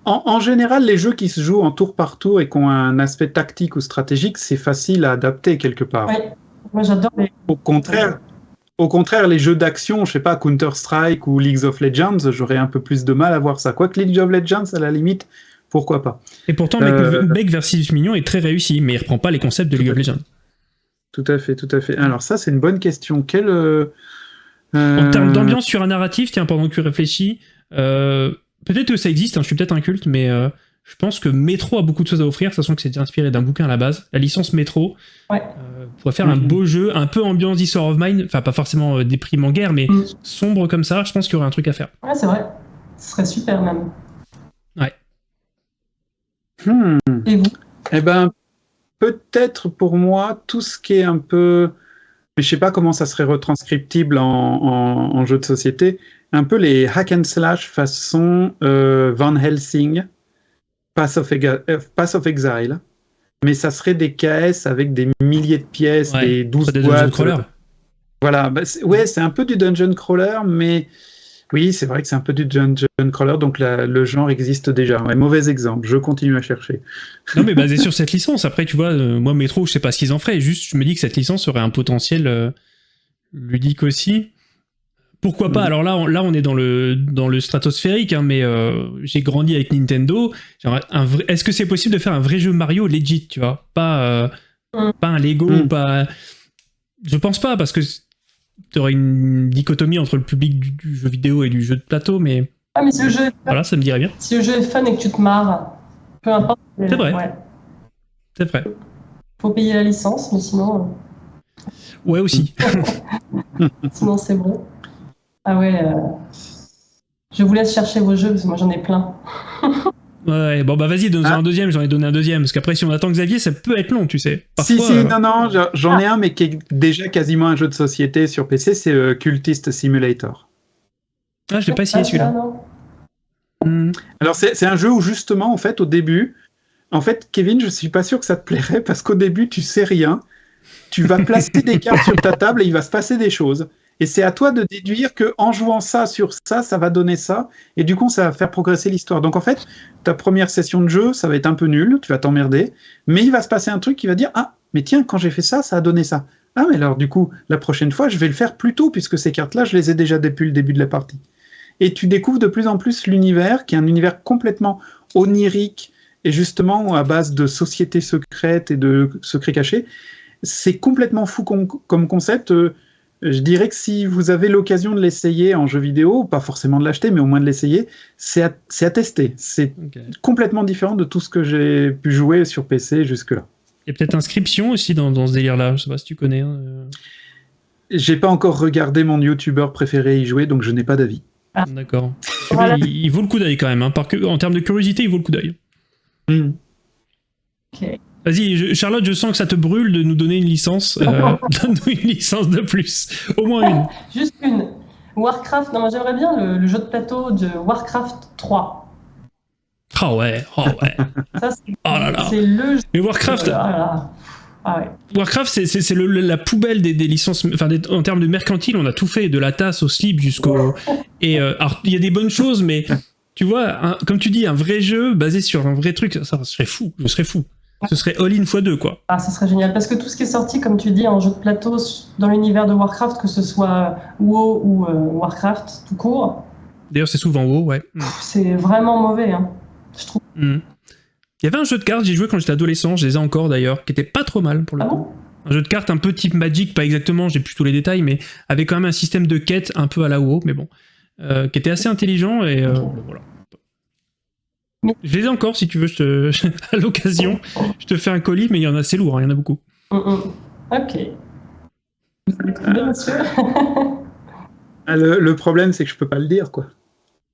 En, en général, les jeux qui se jouent en tour par tour et qui ont un aspect tactique ou stratégique, c'est facile à adapter quelque part. Ouais. Moi j'adore les. Au contraire, au contraire, les jeux d'action, je sais pas, Counter Strike ou League of Legends, j'aurais un peu plus de mal à voir ça. Quoique League of Legends, à la limite, pourquoi pas. Et pourtant, Euh, Mech versus Mignon est très réussi, mais il reprend pas les concepts de League of Legends. Tout à fait, tout à fait. Alors ça, c'est une bonne question. Quel euh, euh, En termes d'ambiance sur un narratif, tiens, pendant que tu réfléchis, euh, peut-être que ça existe, hein, je suis peut-être un culte, mais euh, je pense que Metro a beaucoup de choses à offrir, sachant que c'est inspiré d'un bouquin à la base. La licence Metro Ouais. euh, pourrait faire un Mhm. beau jeu, un peu ambiance War of Mine, enfin pas forcément euh, déprimant guerre, mais Mm. sombre comme ça, je pense qu'il y aurait un truc à faire. Ouais, c'est vrai. Ce serait super même. hmm, Et vous? Eh ben, peut-être pour moi, tout ce qui est un peu... Mais je sais pas comment ça serait retranscriptible en, en- en jeu de société. Un peu les hack and slash façon euh, Van Helsing, Pass of, euh, Pass of Exile. Mais ça serait des KS avec des milliers de pièces, Ouais, des 12 Pas des dungeon boîtes. crawler. Voilà, bah, c'est- ouais, c'est un peu du dungeon crawler, mais oui, c'est vrai que c'est un peu du dungeon crawler, donc la- le genre existe déjà. Ouais, mauvais exemple, je continue à chercher. Non, mais basé sur cette licence. Après, tu vois, euh, moi, Metro, je sais pas ce qu'ils en feraient. Juste, je me dis que cette licence aurait un potentiel euh, ludique aussi. Pourquoi pas Mhm. Alors là, on, là, on est dans le dans le stratosphérique, hein, mais euh, j'ai grandi avec Nintendo. Est-ce que c'est possible de faire un vrai jeu Mario legit, tu vois? Pas euh, pas un Lego, Mhm. pas. Je pense pas parce que tu aurais une dichotomie entre le public du, du jeu vidéo et du jeu de plateau, mais Ah, mais si le, jeu est fun, voilà, ça me dirait bien. si le jeu est fun et que tu te marres, peu importe. C'est vrai. Ouais. C'est vrai. Faut payer la licence, mais sinon, Ouais aussi. euh, sinon c'est bon. Ah ouais. euh, Je vous laisse chercher vos jeux parce que moi j'en ai plein. Ouais, bon bah vas-y, donne-en Ah. un deuxième, j'en ai donné un deuxième, parce qu'après si on attend Xavier, ça peut être long, tu sais. si, Parfois, si, euh, non, non, j'en- ai un, mais qui est déjà quasiment un jeu de société sur PC, c'est euh, Cultist Simulator. Ah, je l'ai pas essayé Ah, celui-là. Hmm. Alors, c'est c'est un jeu où, justement, en fait, au début, en fait, Kevin, je suis pas sûr que ça te plairait parce qu'au début, tu sais rien. Tu vas placer des cartes sur ta table et il va se passer des choses. Et c'est à toi de déduire que en jouant ça sur ça, ça va donner ça. Et du coup, ça va faire progresser l'histoire. Donc, en fait, ta première session de jeu, ça va être un peu nul, tu vas t'emmerder. Mais il va se passer un truc qui va dire Ah, mais tiens, quand j'ai fait ça, ça a donné ça. Ah, mais alors, du coup, la prochaine fois, je vais le faire plus tôt puisque ces cartes-là, je les ai déjà depuis le début de la partie. Et tu découvres de plus en plus l'univers, qui est un univers complètement onirique et justement à base de sociétés secrètes et de secrets cachés. C'est complètement fou com- comme concept. Je dirais que si vous avez l'occasion de l'essayer en jeu vidéo, pas forcément de l'acheter, mais au moins de l'essayer, c'est à, tester. C'est complètement différent de tout ce que j'ai pu jouer sur PC jusque-là. Il y a peut-être inscription aussi dans, dans ce délire-là, je sais pas si tu connais. hein, euh. J'ai pas encore regardé mon youtubeur préféré y jouer, donc je n'ai pas d'avis. D'accord. Voilà. Celui-là, il, il vaut le coup d'œil quand même, hein, par en termes de curiosité, il vaut le coup d'œil. Hmm. Ok. Vas-y, Charlotte, je sens que ça te brûle de nous donner une licence. euh, Donne-nous une licence de plus. Au moins une. Juste une. Warcraft, non, moi j'aimerais bien le, le jeu de plateau de Warcraft 3. Ah ouais, oh ouais. Ça, c'est Oh là là. c'est le jeu. Mais Warcraft, Ah, là. Ah ouais. Warcraft, c'est- la poubelle des, des licences. Enfin, des- en termes de mercantile, on a tout fait, de la tasse au slip jusqu'au. Et euh, alors, il y a des bonnes choses, mais tu vois, un- comme tu dis, un vrai jeu basé sur un vrai truc, ça, ça serait fou. Je serais fou. Ce serait all-in x2, quoi. Ah, ce serait génial. Parce que tout ce qui est sorti, comme tu dis, en jeu de plateau dans l'univers de Warcraft, que ce soit WoW ou euh, Warcraft tout court, D'ailleurs, c'est souvent WoW, ouais. C'est vraiment mauvais. Hein. Je trouve. Mm. Il y avait un jeu de cartes, j'ai joué quand j'étais adolescent, je les ai encore d'ailleurs, qui était pas trop mal pour le Ah coup. bon? Un jeu de cartes un peu type Magic, pas exactement, j'ai plus tous les détails, mais avec quand même un système de quête un peu à la WoW, mais bon, euh, qui était assez intelligent et euh, voilà. Je les ai encore si tu veux, je te... à l'occasion, je te fais un colis, mais il y en a, c'est lourd, hein, il y en a beaucoup. Mm, mm. Ok. Vous monsieur. Ah, Le, le problème, c'est que je peux pas le dire, quoi.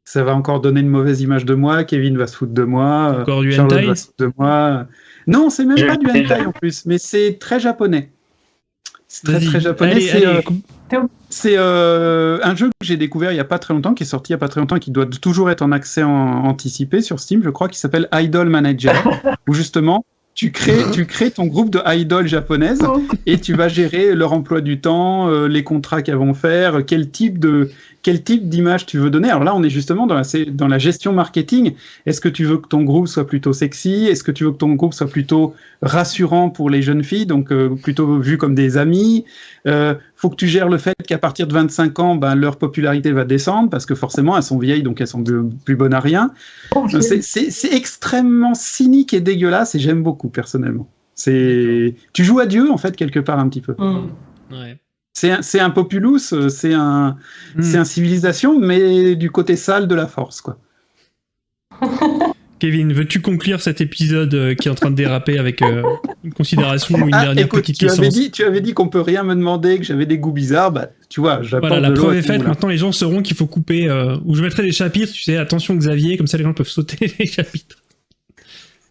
Ça va encore donner une mauvaise image de moi. Kevin va se foutre de moi. euh, Encore du Charlotte hentai va se foutre de moi. Non, c'est même pas du hentai en plus, mais c'est très japonais. C'est très très japonais. C'est euh, euh, un jeu que j'ai découvert il y a pas très longtemps, qui est sorti il y a pas très longtemps, et qui doit toujours être en accès en- anticipé sur Steam, je crois, qui s'appelle Idol Manager, où justement tu crées, tu crées ton groupe de idoles japonaises et tu vas gérer leur emploi du temps, euh, les contrats qu'elles vont faire, quel type de quel type d'image tu veux donner? Alors là, on est justement dans la, c'est dans la gestion marketing. Est-ce que tu veux que ton groupe soit plutôt sexy? Est-ce que tu veux que ton groupe soit plutôt rassurant pour les jeunes filles, donc euh, plutôt vu comme des amis? Euh, Faut que tu gères le fait qu'à partir de 25 ans, ben, leur popularité va descendre parce que forcément, elles sont vieilles, donc elles sont de, plus bonnes à rien. Ok. C'est- extrêmement cynique et dégueulasse et j'aime beaucoup personnellement. C'est tu joues à Dieu en fait quelque part un petit peu. Ouais. C'est un, c'est un populus, euh, c'est un, Hmm. c'est un civilisation, mais du côté sale de la force quoi. Kevin, veux-tu conclure cet épisode euh, qui est en train de déraper avec euh, une considération ou une Ah, dernière écoute, petite tu avais licence dit, tu avais dit qu'on peut rien me demander, que j'avais des goûts bizarres, bah tu vois, Voilà, la de preuve est faite. Maintenant, les gens sauront qu'il faut couper. euh, ou je mettrai des chapitres, tu sais, attention Xavier, comme ça les gens peuvent sauter les chapitres.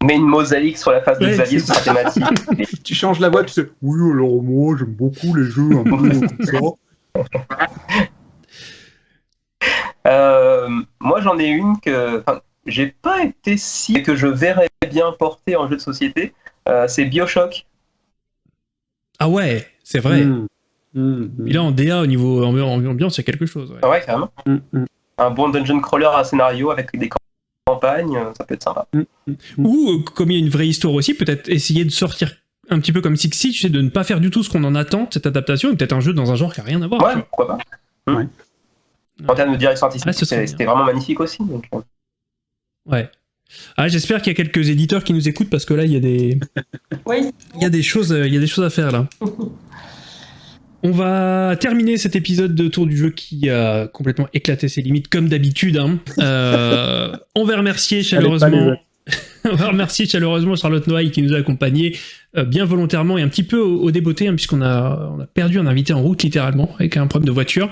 Mets une mosaïque sur la face de Ouais, Xavier, c'est thématique. Tu changes la voix, tu sais. Oui, alors moi j'aime beaucoup les jeux un peu comme ça. Euh, moi, j'en ai une que enfin, j'ai pas été si que je verrais bien porter en jeu de société. Euh, c'est Bioshock. Ah ouais, c'est vrai. Hmm. Mm, Et là, en DA, au niveau ambi- ambiance, il y a quelque chose. ouais. Ah ouais, carrément. mm, mm, Un bon dungeon crawler à scénario avec des euh, ça peut être sympa. Ou, euh, comme il y a une vraie histoire aussi, peut-être essayer de sortir un petit peu comme Sixty, tu sais, de ne pas faire du tout ce qu'on en attend, de cette adaptation, et peut-être un jeu dans un genre qui a rien à voir. Ouais, pourquoi pas. Ouais. En termes de direction artistique, serait c'était vraiment magnifique aussi. donc, euh. Ouais. Ah, j'espère qu'il y a quelques éditeurs qui nous écoutent parce que là, il y a des, Oui, il y a des choses, il y a des choses à faire là. On va terminer cet épisode de Tour du jeu qui a complètement éclaté ses limites comme d'habitude. hein. Euh, on va remercier chaleureusement. On va remercier chaleureusement Charlotte Noailles qui nous a accompagnés euh, bien volontairement et un petit peu au, au débeauté, hein, puisqu'on a, on a perdu un invité en route littéralement avec un problème de voiture.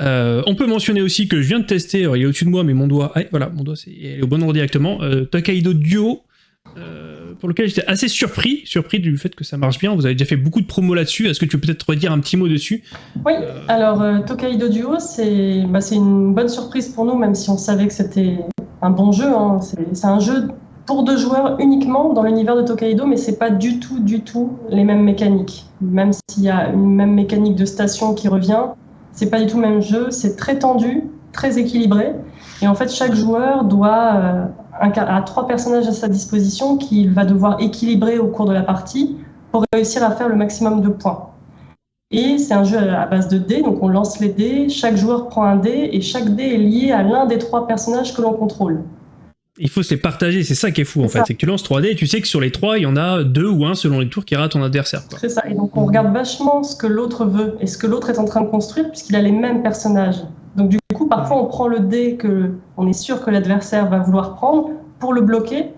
Euh, on peut mentionner aussi que je viens de tester, alors, il est au-dessus de moi, mais mon doigt, ah, voilà, mon doigt est au bon endroit directement, euh, Tokaido Duo, euh, pour lequel j'étais assez surpris, surpris du fait que ça marche bien. Vous avez déjà fait beaucoup de promos là-dessus. Est-ce que tu peux peut-être redire un petit mot dessus Oui, alors euh, Tokaido Duo, c'est bah, une bonne surprise pour nous, même si on savait que c'était un bon jeu. hein. C'est c'est un jeu pour deux joueurs uniquement dans l'univers de Tokaido, mais c'est pas du tout, du tout les mêmes mécaniques. Même s'il y a une même mécanique de station qui revient, c'est pas du tout le même jeu. C'est très tendu, très équilibré, et en fait chaque joueur doit incar- a trois personnages à sa disposition qu'il va devoir équilibrer au cours de la partie pour réussir à faire le maximum de points. Et c'est un jeu à base de dés, donc on lance les dés, chaque joueur prend un dé, et chaque dé est lié à l'un des trois personnages que l'on contrôle. Il faut se les partager, c'est ça qui est fou en fait. C'est que tu lances 3D et tu sais que sur les trois, il y en a deux ou un selon les tours qui à ton adversaire. C'est ça. Et donc on regarde vachement ce que l'autre veut et ce que l'autre est en train de construire, puisqu'il a les mêmes personnages. Donc du coup, parfois on prend le dé que on est sûr que l'adversaire va vouloir prendre pour le bloquer,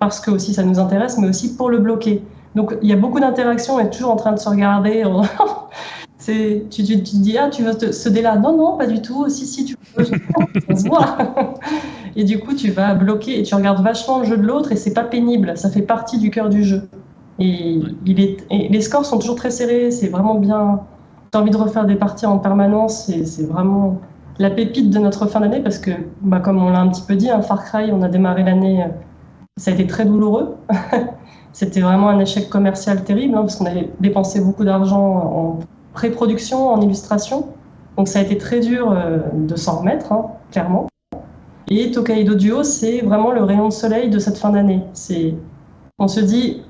parce que aussi ça nous intéresse, mais aussi pour le bloquer. Donc il y a beaucoup d'interactions, on est toujours en train de se regarder. on- C'est, tu, tu, tu te dis, ah, tu veux te- ce dé-là? Non, non, pas du tout. Si, si, tu veux. Se voit. Et du coup, tu vas bloquer et tu regardes vachement le jeu de l'autre et c'est pas pénible. Ça fait partie du cœur du jeu. Et, Ouais. il est, et les scores sont toujours très serrés. C'est vraiment bien. Tu as envie de refaire des parties en permanence. C'est vraiment la pépite de notre fin d'année parce que, bah, comme on l'a un petit peu dit, un Far Cry, on a démarré l'année. euh, Ça a été très douloureux. C'était vraiment un échec commercial terrible hein, parce qu'on avait dépensé beaucoup d'argent en pré-production, en illustration. Donc ça a été très dur euh, de s'en remettre, hein, clairement. Et Tokaido Duo, c'est vraiment le rayon de soleil de cette fin d'année. C'est, on se dit,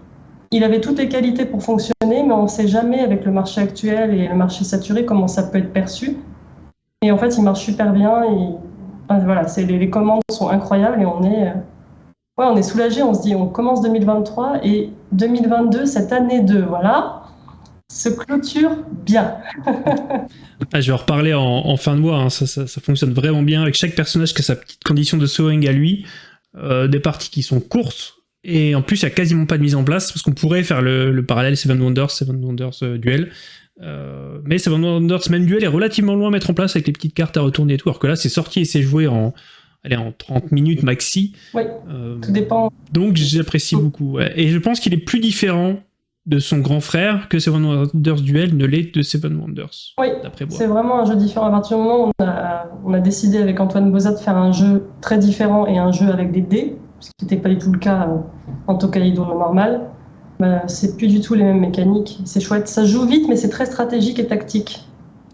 il avait toutes les qualités pour fonctionner, mais on ne sait jamais avec le marché actuel et le marché saturé comment ça peut être perçu. Et en fait, il marche super bien. Et voilà, c'est les, commandes sont incroyables et on est, euh, ouais, on est soulagé. On se dit, on commence 2023 et 2022, cette année 2, voilà, se clôture bien. Ah, je vais en reparler en, fin de mois, hein. ça, fonctionne vraiment bien avec chaque personnage qui a sa petite condition de sewing à lui, euh, des parties qui sont courtes, et en plus il n'y a quasiment pas de mise en place, parce qu'on pourrait faire le, le parallèle Seven Wonders, Seven Wonders euh, Duel, Euh, mais Seven Wonders même Duel est relativement loin à mettre en place avec les petites cartes à retourner et tout, alors que là c'est sorti et c'est joué en, allez, en 30 minutes maxi, Oui, Euh, tout dépend. donc j'apprécie beaucoup, ouais. et je pense qu'il est plus différent de son grand frère que Seven Wonders Duel ne l'est de Seven Wonders, Oui. C'est vraiment un jeu différent. À partir du moment où on a, on a décidé avec Antoine Bozat de faire un jeu très différent et un jeu avec des dés, ce qui n'était pas du tout le cas euh, en Tokaido normal, bah, c'est plus du tout les mêmes mécaniques. C'est chouette. Ça joue vite, mais c'est très stratégique et tactique.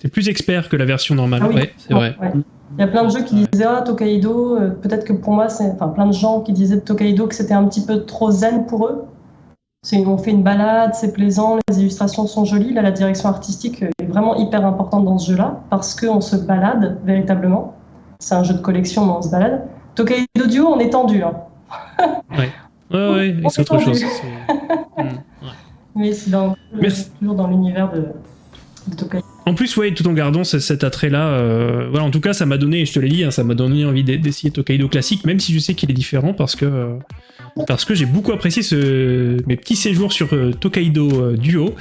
C'est plus expert que la version normale, Ah oui. ouais, c'est vrai. Ouais. Il y a plein de jeux qui disaient Ah, Tokaido, euh, peut-être que pour moi, c'est. Enfin, plein de gens qui disaient de Tokaido que c'était un petit peu trop zen pour eux. On fait une balade, c'est plaisant, les illustrations sont jolies. Là, la direction artistique est vraiment hyper importante dans ce jeu-là parce qu'on se balade véritablement. C'est un jeu de collection, mais on se balade. Tokaido Duo, on est tendu. hein. Ouais, ouais, On c'est est autre chose. Hmm, ouais. Mais c'est toujours dans l'univers de, de Tokaido. En plus, ouais, tout en gardant ce- cet attrait-là, euh, voilà, en tout cas, ça m'a donné, je te l'ai dit, hein, ça m'a donné envie d'e- d'essayer Tokaido classique, même si je sais qu'il est différent parce que euh, parce que j'ai beaucoup apprécié ce, mes petits séjours sur euh, Tokaido Duo.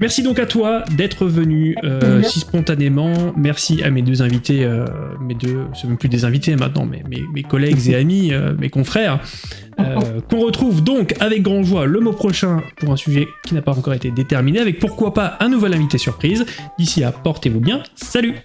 Merci donc à toi d'être venu euh, si spontanément. Merci à mes deux invités, euh, mes deux, c'est même plus des invités maintenant, mais mes, mes collègues et amis, euh, mes confrères, euh, qu'on retrouve donc avec grand joie le mois prochain pour un sujet qui n'a pas encore été déterminé, avec pourquoi pas un nouvel invité surprise. D'ici là, portez-vous bien. Salut